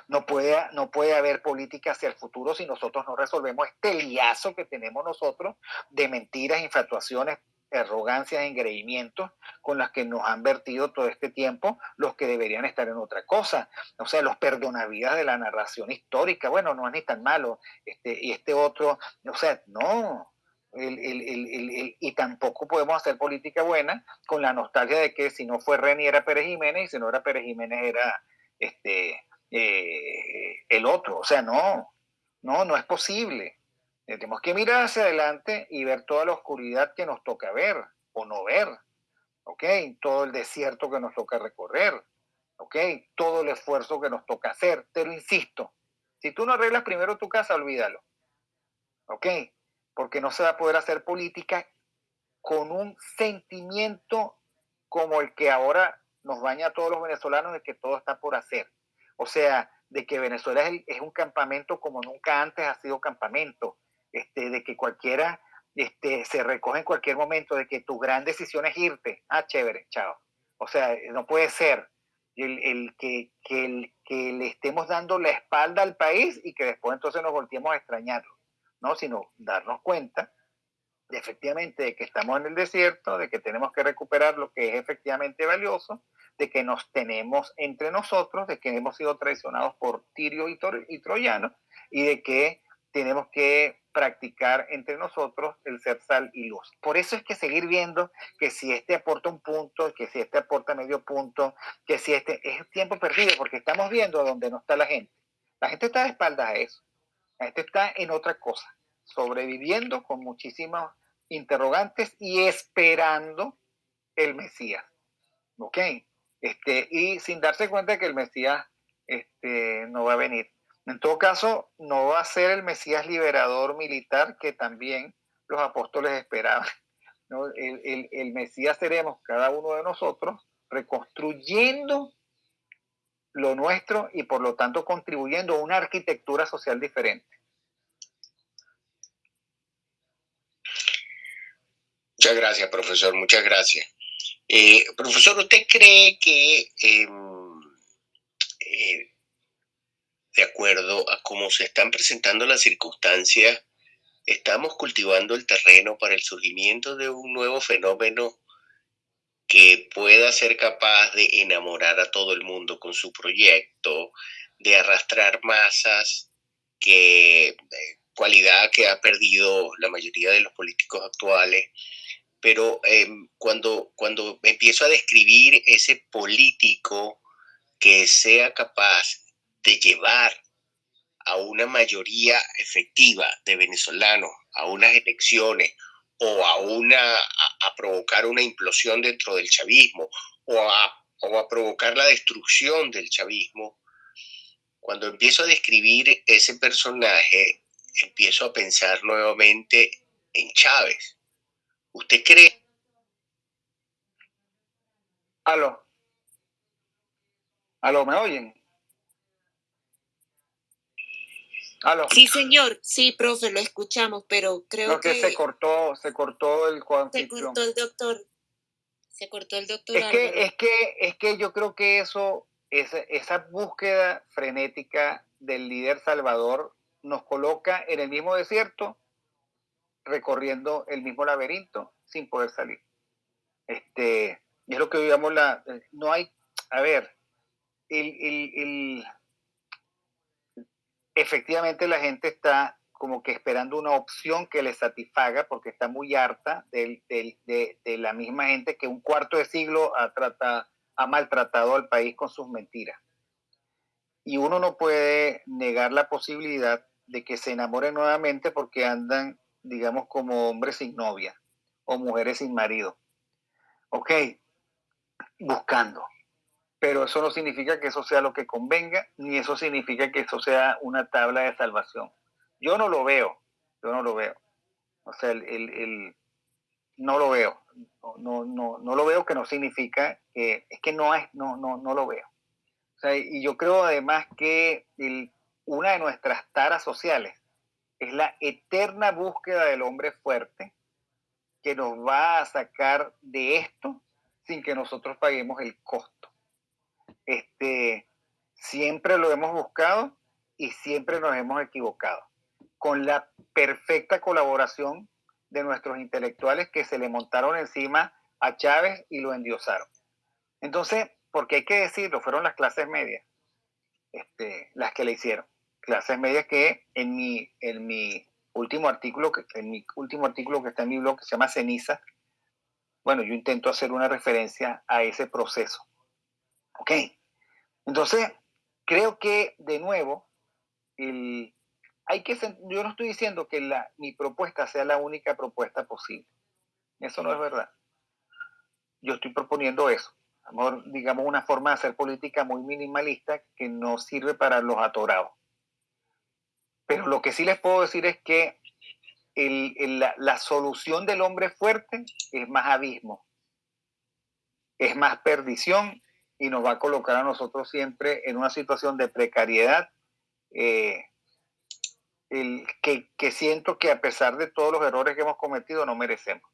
No puede, no puede haber política hacia el futuro si nosotros no resolvemos este liazo que tenemos nosotros de mentiras, infatuaciones, arrogancias, engreimientos con las que nos han vertido todo este tiempo los que deberían estar en otra cosa. O sea, los perdonavidas de la narración histórica. Bueno, no es ni tan malo. Este, y este otro, o sea, no. El, el, el, y tampoco podemos hacer política buena con la nostalgia de que si no fue Reni era Pérez Jiménez y si no era Pérez Jiménez era este, eh, el otro. O sea, no, no, no es posible. Tenemos que mirar hacia adelante y ver toda la oscuridad que nos toca ver o no ver. ¿Ok? Todo el desierto que nos toca recorrer. ¿Ok? Todo el esfuerzo que nos toca hacer. Pero insisto, si tú no arreglas primero tu casa, olvídalo. ¿Ok? Porque no se va a poder hacer política con un sentimiento como el que ahora nos baña a todos los venezolanos de que todo está por hacer. O sea, de que Venezuela es, un campamento como nunca antes ha sido campamento, este, de que cualquiera este, se recoge en cualquier momento, de que tu gran decisión es irte. Ah, chévere, chao. O sea, no puede ser el, el que, que, el, que le estemos dando la espalda al país y que después entonces nos volteemos a extrañarlo, ¿no? Sino darnos cuenta de efectivamente de que estamos en el desierto, de que tenemos que recuperar lo que es efectivamente valioso de que nos tenemos entre nosotros, de que hemos sido traicionados por Tirio y, y Troyano, y de que tenemos que practicar entre nosotros el ser sal y luz. Por eso es que seguir viendo que si este aporta un punto, que si este aporta medio punto, que si este es tiempo perdido, porque estamos viendo a dónde no está la gente. La gente está de espaldas a eso. La gente está en otra cosa, sobreviviendo con muchísimos interrogantes y esperando el Mesías. ¿Ok? Este, y sin darse cuenta que el Mesías este, no va a venir. En todo caso, no va a ser el Mesías liberador militar que también los apóstoles esperaban. El, Mesías seremos cada uno de nosotros reconstruyendo lo nuestro y por lo tanto contribuyendo a una arquitectura social diferente. Muchas gracias, profesor, muchas gracias. Eh, profesor, ¿usted cree que em, de acuerdo a cómo se están presentando las circunstancias, estamos cultivando el terreno para el surgimiento de un nuevo fenómeno que pueda ser capaz de enamorar a todo el mundo con su proyecto, de arrastrar masas, que eh, cualidad que ha perdido la mayoría de los políticos actuales. Pero em, cuando, cuando empiezo a describir ese político que sea capaz de llevar a una mayoría efectiva de venezolanos a unas elecciones o a, una, a, provocar una implosión dentro del chavismo o a, o a provocar la destrucción del chavismo, cuando empiezo a describir ese personaje, empiezo a pensar nuevamente en Chávez. ¿Usted cree? Aló. Aló, ¿me oyen? Sí, señor. Sí, profe, lo escuchamos, pero creo que, se cortó, se cortó el Se cortó el doctor. Se cortó el doctor. Es que, es que, es que yo creo que eso, esa, esa búsqueda frenética del líder Salvador nos coloca en el mismo desierto, recorriendo el mismo laberinto sin poder salir. Este, es lo que digamos la, no hay, a ver, el, el efectivamente la gente está como que esperando una opción que le satisfaga porque está muy harta de, la misma gente que un cuarto de siglo ha, ha maltratado al país con sus mentiras. Y uno no puede negar la posibilidad de que se enamoren nuevamente porque andan, digamos, como hombres sin novia o mujeres sin marido. Ok, buscando pero eso no significa que eso sea lo que convenga, ni eso significa que eso sea una tabla de salvación. Yo no lo veo, yo no lo veo. O sea, el, no lo veo. No, no, no, lo veo que no significa que es que no es, no, no, no lo veo. Y yo creo además que una de nuestras taras sociales es la eterna búsqueda del hombre fuerte que nos va a sacar de esto sin que nosotros paguemos el costo este, siempre lo hemos buscado y siempre nos hemos equivocado, con la perfecta colaboración de nuestros intelectuales que se le montaron encima a Chávez y lo endiosaron. Entonces, porque hay que decirlo, fueron las clases medias este, las que le hicieron. Clases medias que en mi, en mi último artículo, en mi último artículo que está en mi blog, que se llama Ceniza, bueno, yo intento hacer una referencia a ese proceso. ¿Ok? Entonces, creo que de nuevo, hay que, yo no estoy diciendo que la, mi propuesta sea la única propuesta posible. Eso no es verdad. Yo estoy proponiendo eso. digamos, una forma de hacer política muy minimalista que no sirve para los atorados. Pero lo que sí les puedo decir es que la, la, solución del hombre fuerte es más abismo, es más perdición y nos va a colocar a nosotros siempre en una situación de precariedad eh, el, que, que siento que a pesar de todos los errores que hemos cometido no merecemos.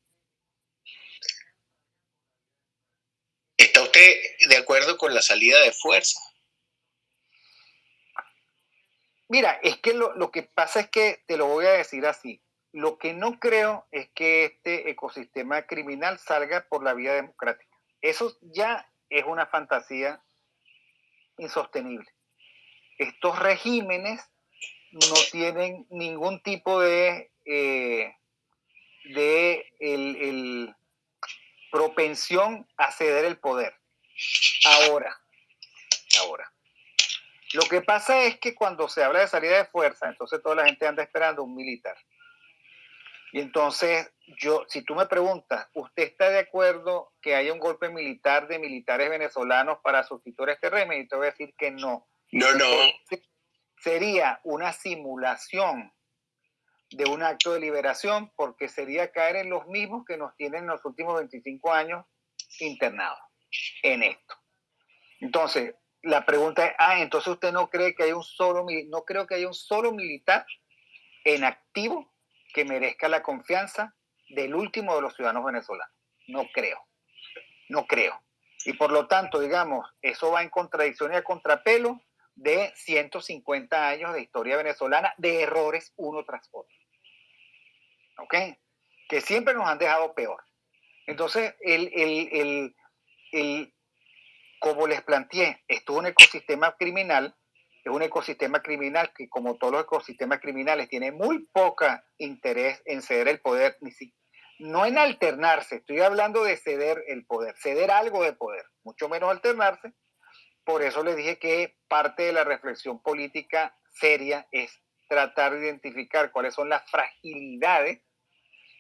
¿Está usted de acuerdo con la salida de fuerza? Mira, es que lo, lo, que pasa es que, te lo voy a decir así, lo que no creo es que este ecosistema criminal salga por la vía democrática. Eso ya es una fantasía insostenible. Estos regímenes no tienen ningún tipo de, eh, de el, propensión a ceder el poder. Ahora, ahora. Lo que pasa es que cuando se habla de salida de fuerza, entonces toda la gente anda esperando un militar. Y entonces, yo, si tú me preguntas, ¿usted está de acuerdo que haya un golpe militar de militares venezolanos para sustituir este régimen? Y te voy a decir que no. No, no. Sería una simulación de un acto de liberación porque sería caer en los mismos que nos tienen en los últimos 25 años internados en esto. Entonces, la pregunta es, ah, entonces usted no cree que hay un solo, no creo que haya un solo militar en activo que merezca la confianza del último de los ciudadanos venezolanos. No creo, no creo. Y por lo tanto, digamos, eso va en contradicción y a contrapelo de 150 años de historia venezolana de errores uno tras otro. ¿Ok? Que siempre nos han dejado peor. Entonces, el, el, como les planteé, esto es un ecosistema criminal, es un ecosistema criminal que como todos los ecosistemas criminales tiene muy poca interés en ceder el poder, ni si, no en alternarse, estoy hablando de ceder el poder, ceder algo de poder, mucho menos alternarse. Por eso les dije que parte de la reflexión política seria es tratar de identificar cuáles son las fragilidades.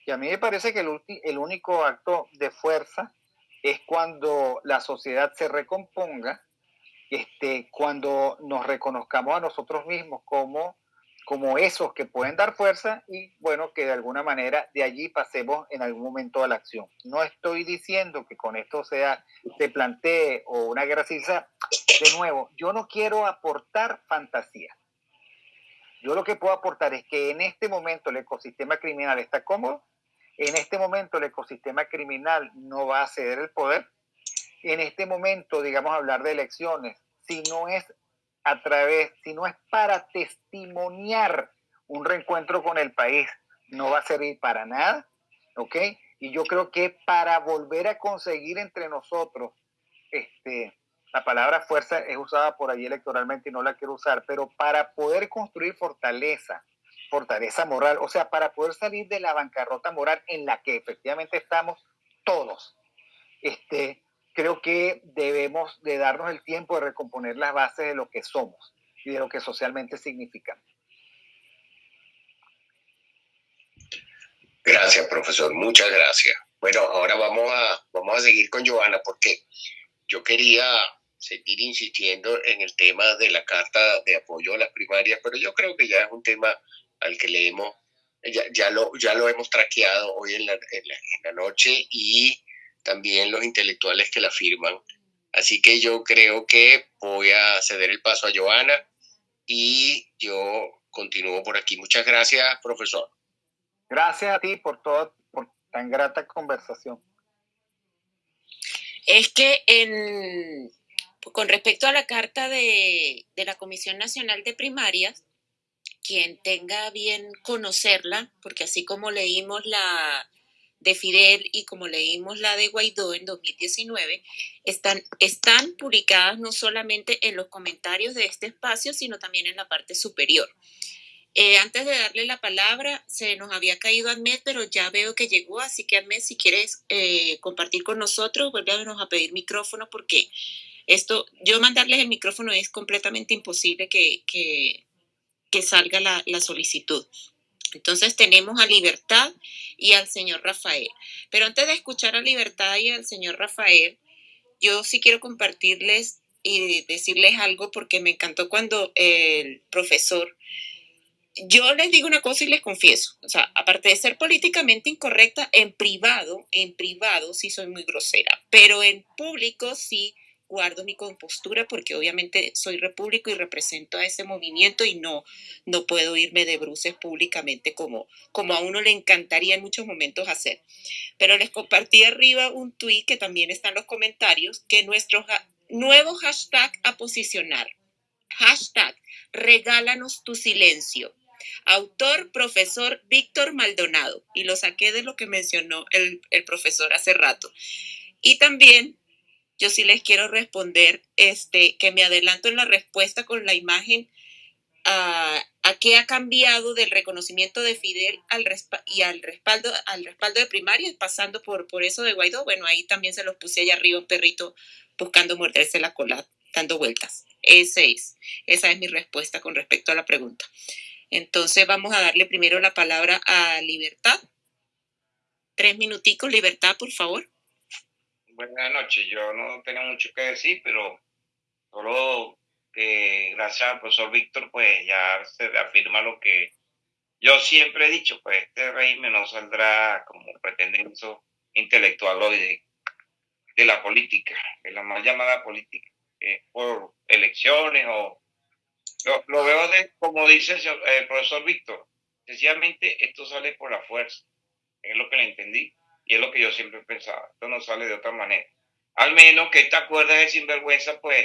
Y a mí me parece que el, el único acto de fuerza es cuando la sociedad se recomponga, este, cuando nos reconozcamos a nosotros mismos como, como esos que pueden dar fuerza y bueno, que de alguna manera de allí pasemos en algún momento a la acción. No estoy diciendo que con esto sea, se plantee o una guerra civil. De nuevo, yo no quiero aportar fantasía. Yo lo que puedo aportar es que en este momento el ecosistema criminal está cómodo, en este momento el ecosistema criminal no va a ceder el poder. En este momento, digamos, hablar de elecciones, si no es a través, si no es para testimoniar un reencuentro con el país, no va a servir para nada, ¿ok? Y yo creo que para volver a conseguir entre nosotros, este, la palabra fuerza es usada por ahí electoralmente y no la quiero usar, pero para poder construir fortaleza, fortaleza moral, o sea, para poder salir de la bancarrota moral en la que efectivamente estamos todos. Este, creo que debemos de darnos el tiempo de recomponer las bases de lo que somos y de lo que socialmente significamos. Gracias, profesor. Muchas gracias. Bueno, ahora vamos a, vamos a seguir con Joana porque yo quería seguir insistiendo en el tema de la carta de apoyo a las primarias, pero yo creo que ya es un tema al que le hemos, ya, ya, lo, ya lo hemos traqueado hoy en la, en, la, noche y también los intelectuales que la firman. Así que yo creo que voy a ceder el paso a Joana y yo continúo por aquí. Muchas gracias, profesor. Gracias a ti por toda por tan grata conversación. Es que en, con respecto a la carta de, de la Comisión Nacional de Primarias, quien tenga bien conocerla, porque así como leímos la de Fidel y como leímos la de Guaidó en 2019, están, están publicadas no solamente en los comentarios de este espacio, sino también en la parte superior. Eh, antes de darle la palabra, se nos había caído Ahmed, pero ya veo que llegó, así que Ahmed, si quieres eh, compartir con nosotros, vuélvenos a pedir micrófono porque esto, yo mandarles el micrófono es completamente imposible que, que, que salga la, la solicitud. Entonces tenemos a Libertad y al señor Rafael. Pero antes de escuchar a Libertad y al señor Rafael, yo sí quiero compartirles y decirles algo porque me encantó cuando el profesor, yo les digo una cosa y les confieso, o sea, aparte de ser políticamente incorrecta, en privado, en privado sí soy muy grosera, pero en público sí guardo mi compostura porque obviamente soy repúblico y represento a ese movimiento y no, no puedo irme de bruces públicamente como, como a uno le encantaría en muchos momentos hacer. Pero les compartí arriba un tweet que también está en los comentarios, que nuestro nuevo hashtag a posicionar, hashtag regálanos tu silencio. Autor, profesor Víctor Maldonado. Y lo saqué de lo que mencionó el, el profesor hace rato. Y también yo sí les quiero responder, este, que me adelanto en la respuesta con la imagen a, a qué ha cambiado del reconocimiento de Fidel al y al respaldo, al respaldo de primaria, pasando por, por eso de Guaidó. Bueno, ahí también se los puse allá arriba un perrito buscando morderse la cola, dando vueltas. Ese es, esa es mi respuesta con respecto a la pregunta. Entonces vamos a darle primero la palabra a Libertad. Tres minuticos, Libertad, por favor. Buenas noches. Yo no tengo mucho que decir, pero solo que gracias al profesor Víctor, pues ya se afirma lo que yo siempre he dicho, pues este régimen no saldrá como pretendiendo intelectual hoy de, de, la política, de la mal llamada política, por elecciones o... Lo, veo de, como dice el profesor Víctor, sencillamente esto sale por la fuerza, es lo que le entendí. Y es lo que yo siempre pensaba, esto no sale de otra manera. Al menos que esta cuerda de sinvergüenza, pues,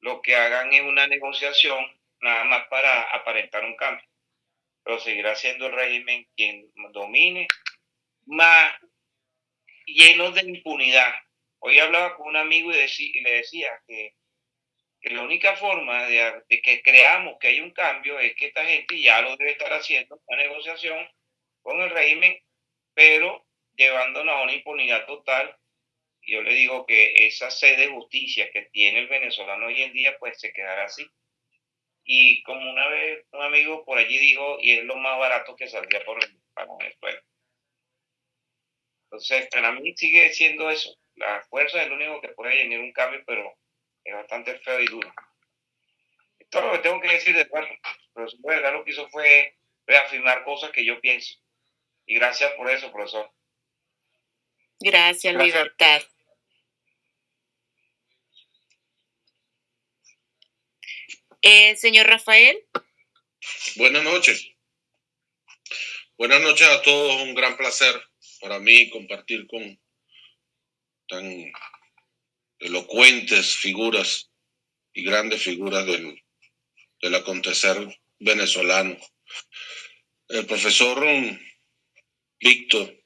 lo que hagan es una negociación nada más para aparentar un cambio. Pero seguirá siendo el régimen quien domine, más lleno de impunidad, Hoy hablaba con un amigo y, le decía que, la única forma de, que creamos que hay un cambio es que esta gente ya lo debe estar haciendo, una negociación con el régimen, pero llevándonos a una impunidad total. Yo le digo que esa sed de justicia que tiene el venezolano hoy en día, pues se quedará así. Y como una vez un amigo por allí dijo, y es lo más barato que saldría por para Venezuela. Entonces, para mí sigue siendo eso. La fuerza es lo único que puede generar un cambio, pero es bastante feo y duro. Esto es lo que tengo que decir de pero verdad lo que hizo fue reafirmar cosas que yo pienso. Y gracias por eso, profesor. Gracias, Libertad. Eh, señor Rafael. Buenas noches. Buenas noches a todos. Un gran placer para mí compartir con tan elocuentes figuras y grandes figuras del, del acontecer venezolano. El profesor Víctor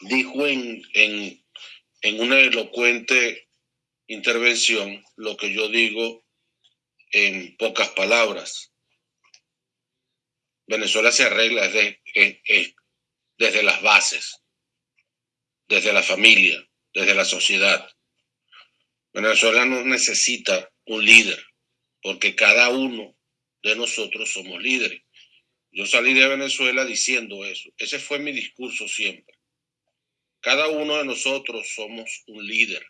dijo en, en, en una elocuente intervención lo que yo digo en pocas palabras. Venezuela se arregla desde, desde las bases, desde la familia, desde la sociedad. Venezuela no necesita un líder, porque cada uno de nosotros somos líderes. Yo salí de Venezuela diciendo eso. Ese fue mi discurso siempre. Cada uno de nosotros somos un líder.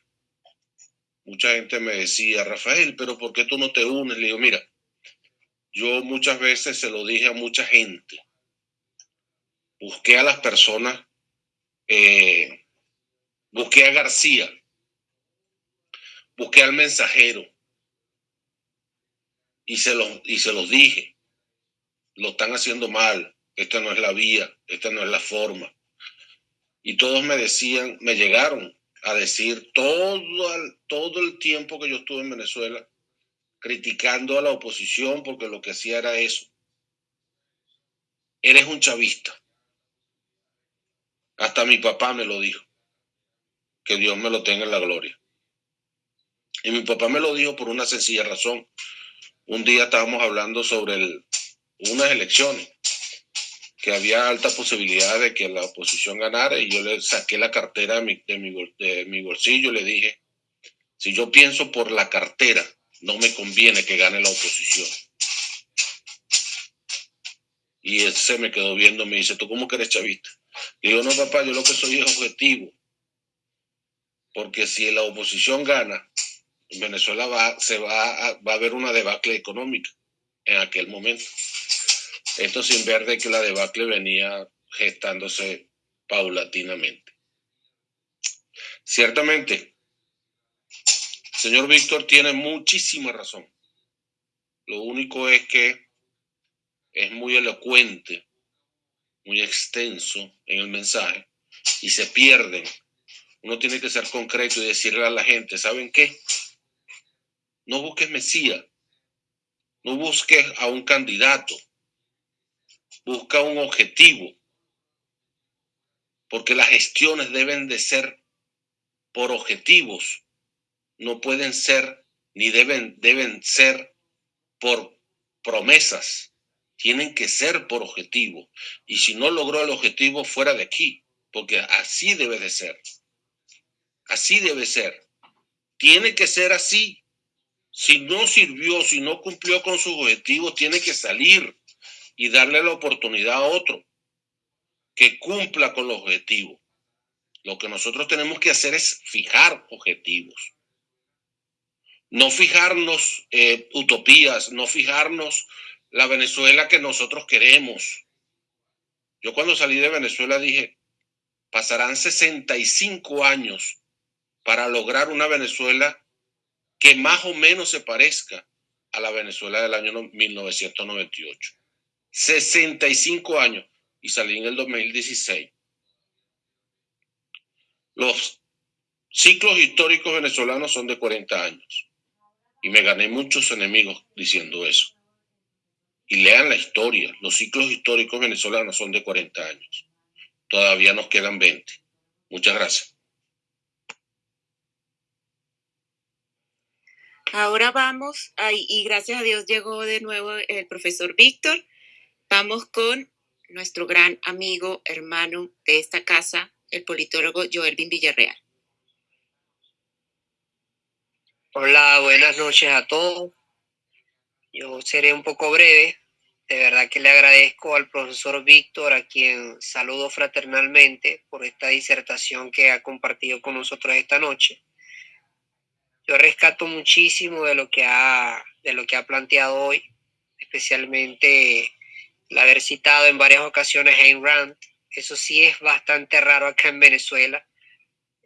Mucha gente me decía, Rafael, pero ¿por qué tú no te unes? Le digo, mira, yo muchas veces se lo dije a mucha gente. Busqué a las personas, eh, busqué a García, busqué al mensajero y se, los, y se los dije. Lo están haciendo mal, esta no es la vía, esta no es la forma y todos me decían, me llegaron a decir todo el, todo el tiempo que yo estuve en Venezuela criticando a la oposición porque lo que hacía era eso. Eres un chavista. Hasta mi papá me lo dijo. Que Dios me lo tenga en la gloria. Y mi papá me lo dijo por una sencilla razón. Un día estábamos hablando sobre unas elecciones que había alta posibilidad de que la oposición ganara y yo le saqué la cartera de mi, de mi, bolsillo y le dije, si yo pienso por la cartera, no me conviene que gane la oposición. Y él se me quedó viendo, me dice, ¿tú cómo que eres chavista? Y yo, no, papá, yo lo que soy es objetivo. Porque si la oposición gana, en Venezuela va, se va va a haber una debacle económica en aquel momento. Esto sin ver de que la debacle venía gestándose paulatinamente. Ciertamente, señor Víctor tiene muchísima razón. Lo único es que es muy elocuente, muy extenso en el mensaje y se pierden. Uno tiene que ser concreto y decirle a la gente, ¿saben qué? No busques Mesías, no busques a un candidato, busca un objetivo, porque las gestiones deben de ser por objetivos, no pueden ser ni deben, deben ser por promesas, tienen que ser por objetivo. Y si no logró el objetivo, fuera de aquí, porque así debe de ser. Así debe ser. Tiene que ser así. Si no sirvió, si no cumplió con sus objetivos, tiene que salir y darle la oportunidad a otro que cumpla con los objetivos. Lo que nosotros tenemos que hacer es fijar objetivos. No fijarnos eh, utopías, no fijarnos la Venezuela que nosotros queremos. Yo cuando salí de Venezuela dije, pasarán 65 años para lograr una Venezuela que más o menos se parezca a la Venezuela del año 1998. 65 años y salí en el 2016. Los ciclos históricos venezolanos son de 40 años y me gané muchos enemigos diciendo eso. Y lean la historia, los ciclos históricos venezolanos son de 40 años. Todavía nos quedan 20. Muchas gracias. Ahora vamos, y gracias a Dios llegó de nuevo el profesor Víctor. Vamos con nuestro gran amigo, hermano de esta casa, el politólogo Joelvin Villarreal. Hola, buenas noches a todos. Yo seré un poco breve. De verdad que le agradezco al profesor Víctor, a quien saludo fraternalmente por esta disertación que ha compartido con nosotros esta noche. Yo rescato muchísimo de lo que ha, de lo que ha planteado hoy, especialmente haber citado en varias ocasiones a Ayn Rand. Eso sí es bastante raro acá en Venezuela,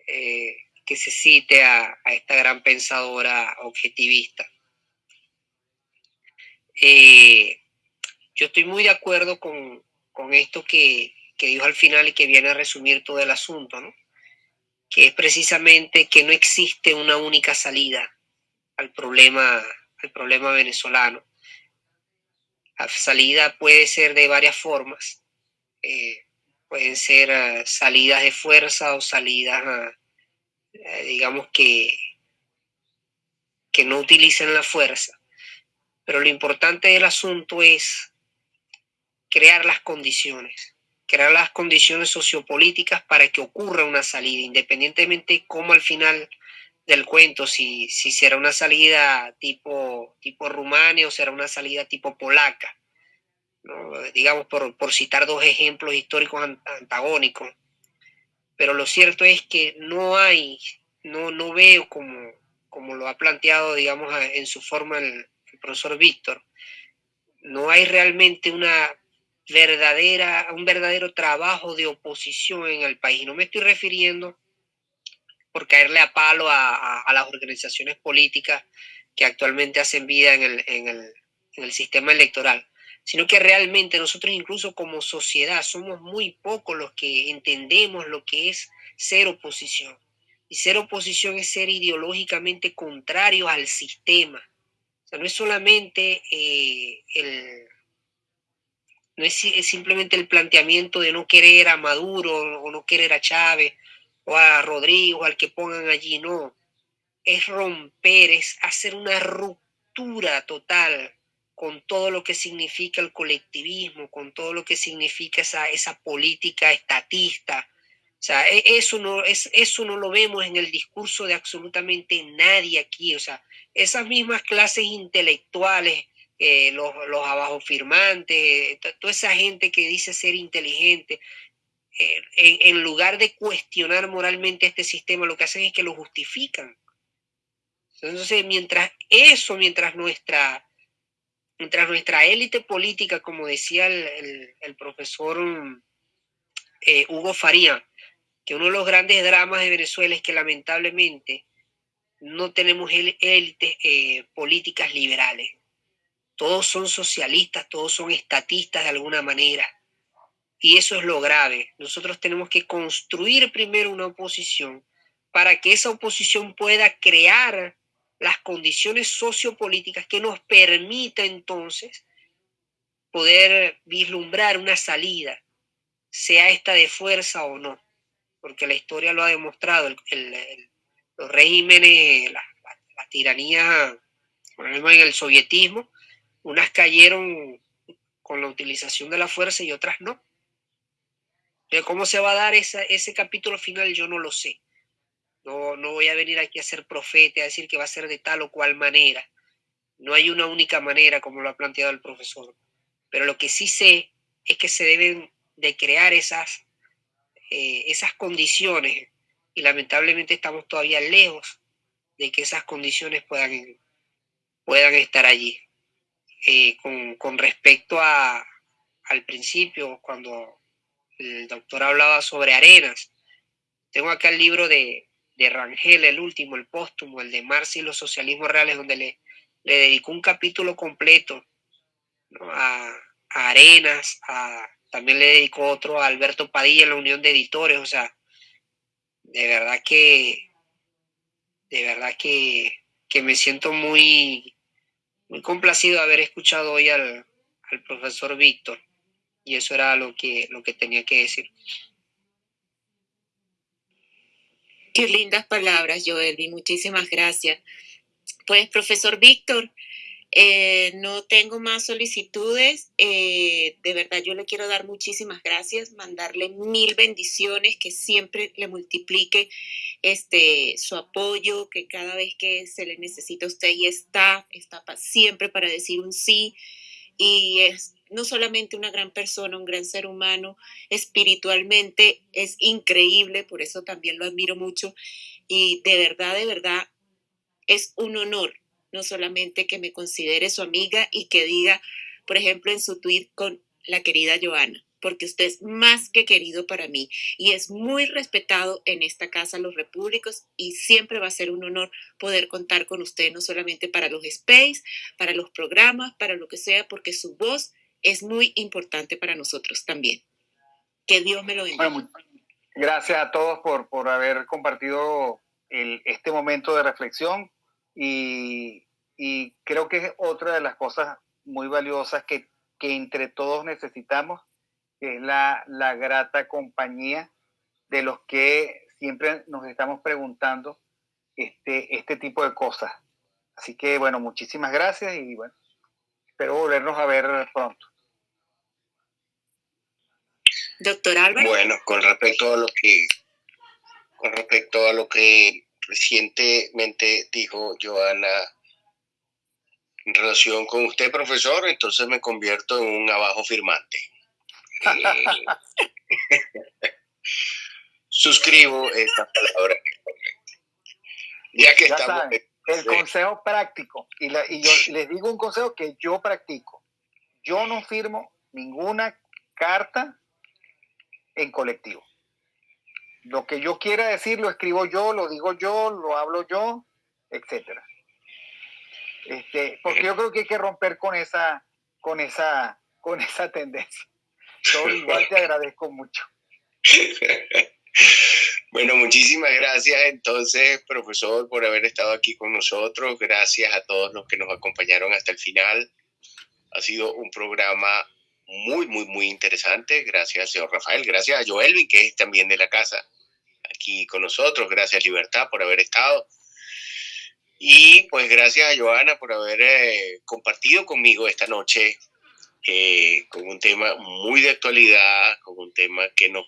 eh, que se cite a, esta gran pensadora objetivista. Eh, yo estoy muy de acuerdo con, esto que, que, dijo al final y que viene a resumir todo el asunto, ¿no? que es precisamente que no existe una única salida al problema, al problema venezolano. Salida puede ser de varias formas. Eh, pueden ser eh, salidas de fuerza o salidas, eh, digamos, que, que no utilicen la fuerza. Pero lo importante del asunto es crear las condiciones crear las condiciones sociopolíticas para que ocurra una salida, independientemente cómo al final del cuento, si, si será una salida tipo, tipo Rumania o será una salida tipo polaca, digamos por, por, citar dos ejemplos históricos antagónicos. Pero lo cierto es que no hay, no, no veo como, como lo ha planteado, digamos, en su forma el profesor Víctor, no hay realmente una verdadera, un verdadero trabajo de oposición en el país. No me estoy refiriendo por caerle a palo a, las organizaciones políticas que actualmente hacen vida en el, en, el, en el sistema electoral, sino que realmente nosotros incluso como sociedad somos muy pocos los que entendemos lo que es ser oposición. Y ser oposición es ser ideológicamente contrario al sistema. O sea, no es solamente eh, el, no es, simplemente el planteamiento de no querer a Maduro o no querer a Chávez o a Rodrigo, al que pongan allí, no. Es romper, es hacer una ruptura total con todo lo que significa el colectivismo, con todo lo que significa esa, esa política estatista. O sea, e, eso no, es, eso no lo vemos en el discurso de absolutamente nadie aquí. O sea, esas mismas clases intelectuales eh, los, los abajo firmantes, toda esa gente que dice ser inteligente, eh, en, lugar de cuestionar moralmente este sistema, lo que hacen es que lo justifican. Entonces, mientras eso, mientras nuestra, mientras nuestra élite política, como decía el, el, profesor eh, Hugo Faría, que uno de los grandes dramas de Venezuela es que lamentablemente no tenemos élites políticas liberales todos son socialistas, todos son estatistas de alguna manera. Y eso es lo grave. Nosotros tenemos que construir primero una oposición para que esa oposición pueda crear las condiciones sociopolíticas que nos permita entonces poder vislumbrar una salida, sea esta de fuerza o no, porque la historia lo ha demostrado, los regímenes, la, tiranía, por ejemplo en el sovietismo, unas cayeron con la utilización de la fuerza y otras no. Pero ¿Cómo se va a dar ese capítulo final? Yo no lo sé. No, no voy a venir aquí a ser profeta, a decir que va a ser de tal o cual manera. No hay una única manera, como lo ha planteado el profesor. Pero lo que sí sé es que se deben de crear esas, eh, esas condiciones y lamentablemente estamos todavía lejos de que esas condiciones puedan, puedan estar allí. Eh, con, respecto a, al principio, cuando el doctor hablaba sobre arenas. Tengo acá el libro de, Rangel, el último, el póstumo, el de Marx y los socialismos reales, donde le, le dedicó un capítulo completo a, Arenas, también le dedicó otro a Alberto Padilla en la Unión de Editores, o sea, de verdad que, de verdad que, que me siento muy, muy complacido de haber escuchado hoy al, profesor Víctor y eso era lo que, lo que tenía que decir. Qué lindas palabras, Joelvi, muchísimas gracias. Pues, profesor Víctor, eh, no tengo más solicitudes. Eh, de verdad, yo le quiero dar muchísimas gracias, mandarle mil bendiciones, que siempre le multiplique este, su apoyo, que cada vez que se le necesita a usted y está, está siempre para decir un sí. Y es no solamente una gran persona, un gran ser humano, espiritualmente es increíble, por eso también lo admiro mucho. Y de verdad, de verdad, es un honor no solamente que me considere su amiga y que diga, por ejemplo, en su tweet con la querida Joana, porque usted es más que querido para mí y es muy respetado en esta casa los repúblicos y siempre va a ser un honor poder contar con usted, no solamente para los space, para los programas, para lo que sea, porque su voz es muy importante para nosotros también. Que Dios me lo bendiga. gracias a todos por, por haber compartido este momento de reflexión y, y, creo que es otra de las cosas muy valiosas que, que entre todos necesitamos, que es la, la, grata compañía de los que siempre nos estamos preguntando este, este tipo de cosas. Así que bueno, muchísimas gracias y bueno, espero volvernos a ver pronto. Doctor Álvaro. Bueno, con respecto a lo que con respecto a lo que recientemente dijo Joana en relación con usted, profesor, entonces me convierto en un abajo firmante. Eh, suscribo esta palabra. Ya que estamos. El consejo práctico, y, y yo les digo un consejo que yo practico. Yo no firmo ninguna carta en colectivo. Lo que yo quiera decir lo escribo yo, lo digo yo, lo hablo yo, etcétera. Este, porque yo creo que hay que romper con esa, con esa, con esa tendencia. Todo igual te agradezco mucho. Bueno, muchísimas gracias entonces, profesor, por haber estado aquí con nosotros. Gracias a todos los que nos acompañaron hasta el final. Ha sido un programa muy, muy, muy interesante. Gracias señor Rafael, gracias a Joelvin, que es también de la casa, aquí con nosotros. Gracias Libertad por haber estado. Y pues gracias a Joana por haber eh, compartido conmigo esta noche eh, con un tema muy de actualidad, con un tema que nos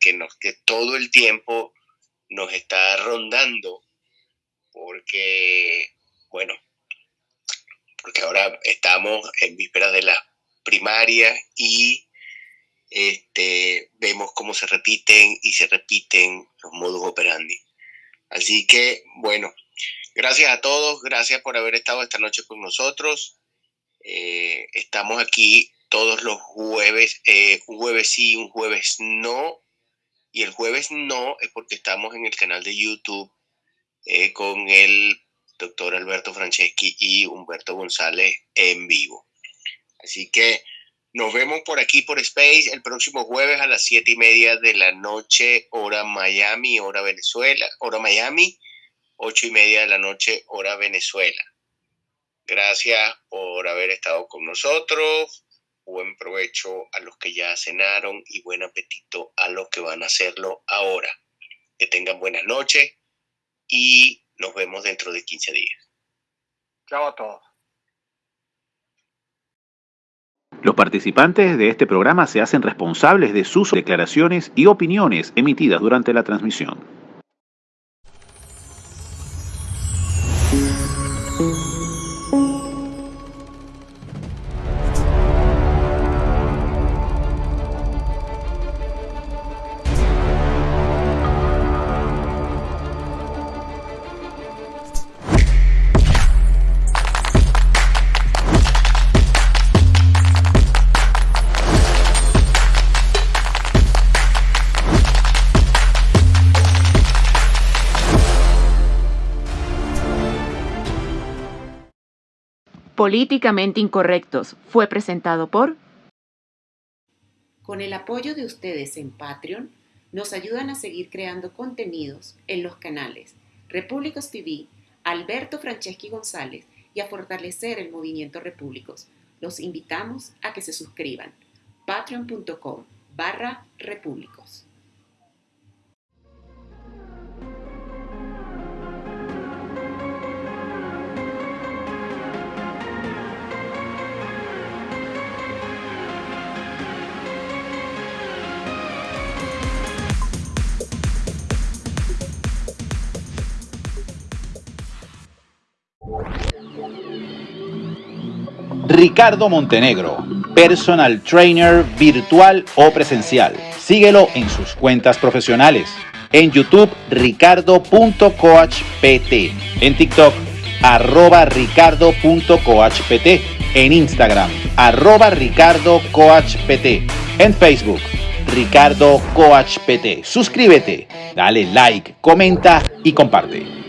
que nos que todo el tiempo nos está rondando, porque bueno, porque ahora estamos en vísperas de la primaria y este, vemos cómo se repiten y se repiten los modus operandi. Así que, bueno, gracias a todos, gracias por haber estado esta noche con nosotros. Eh, estamos aquí todos los jueves, eh, un jueves sí, un jueves no. Y el jueves no es porque estamos en el canal de YouTube eh, con el doctor Alberto Franceschi y Humberto González en vivo. Así que nos vemos por aquí por Space el próximo jueves a las siete y media de la noche, hora Miami, hora Venezuela, hora Miami, ocho y media de la noche, hora Venezuela. Gracias por haber estado con nosotros. Buen provecho a los que ya cenaron y buen apetito a los que van a hacerlo ahora. Que tengan buenas noches y nos vemos dentro de 15 días. Chao a todos. Los participantes de este programa se hacen responsables de sus declaraciones y opiniones emitidas durante la transmisión. Políticamente Incorrectos fue presentado por... Con el apoyo de ustedes en Patreon, nos ayudan a seguir creando contenidos en los canales Repúblicos TV, Alberto Franceschi González y a fortalecer el movimiento Repúblicos. Los invitamos a que se suscriban. patreon.com barra repúblicos. Ricardo Montenegro, personal trainer virtual o presencial. Síguelo en sus cuentas profesionales. En YouTube, ricardo.coachpt. En TikTok, arroba ricardo.coachpt. En Instagram, arroba ricardocoachpt. En Facebook, Ricardo Coach PT. Suscríbete, dale like, comenta y comparte.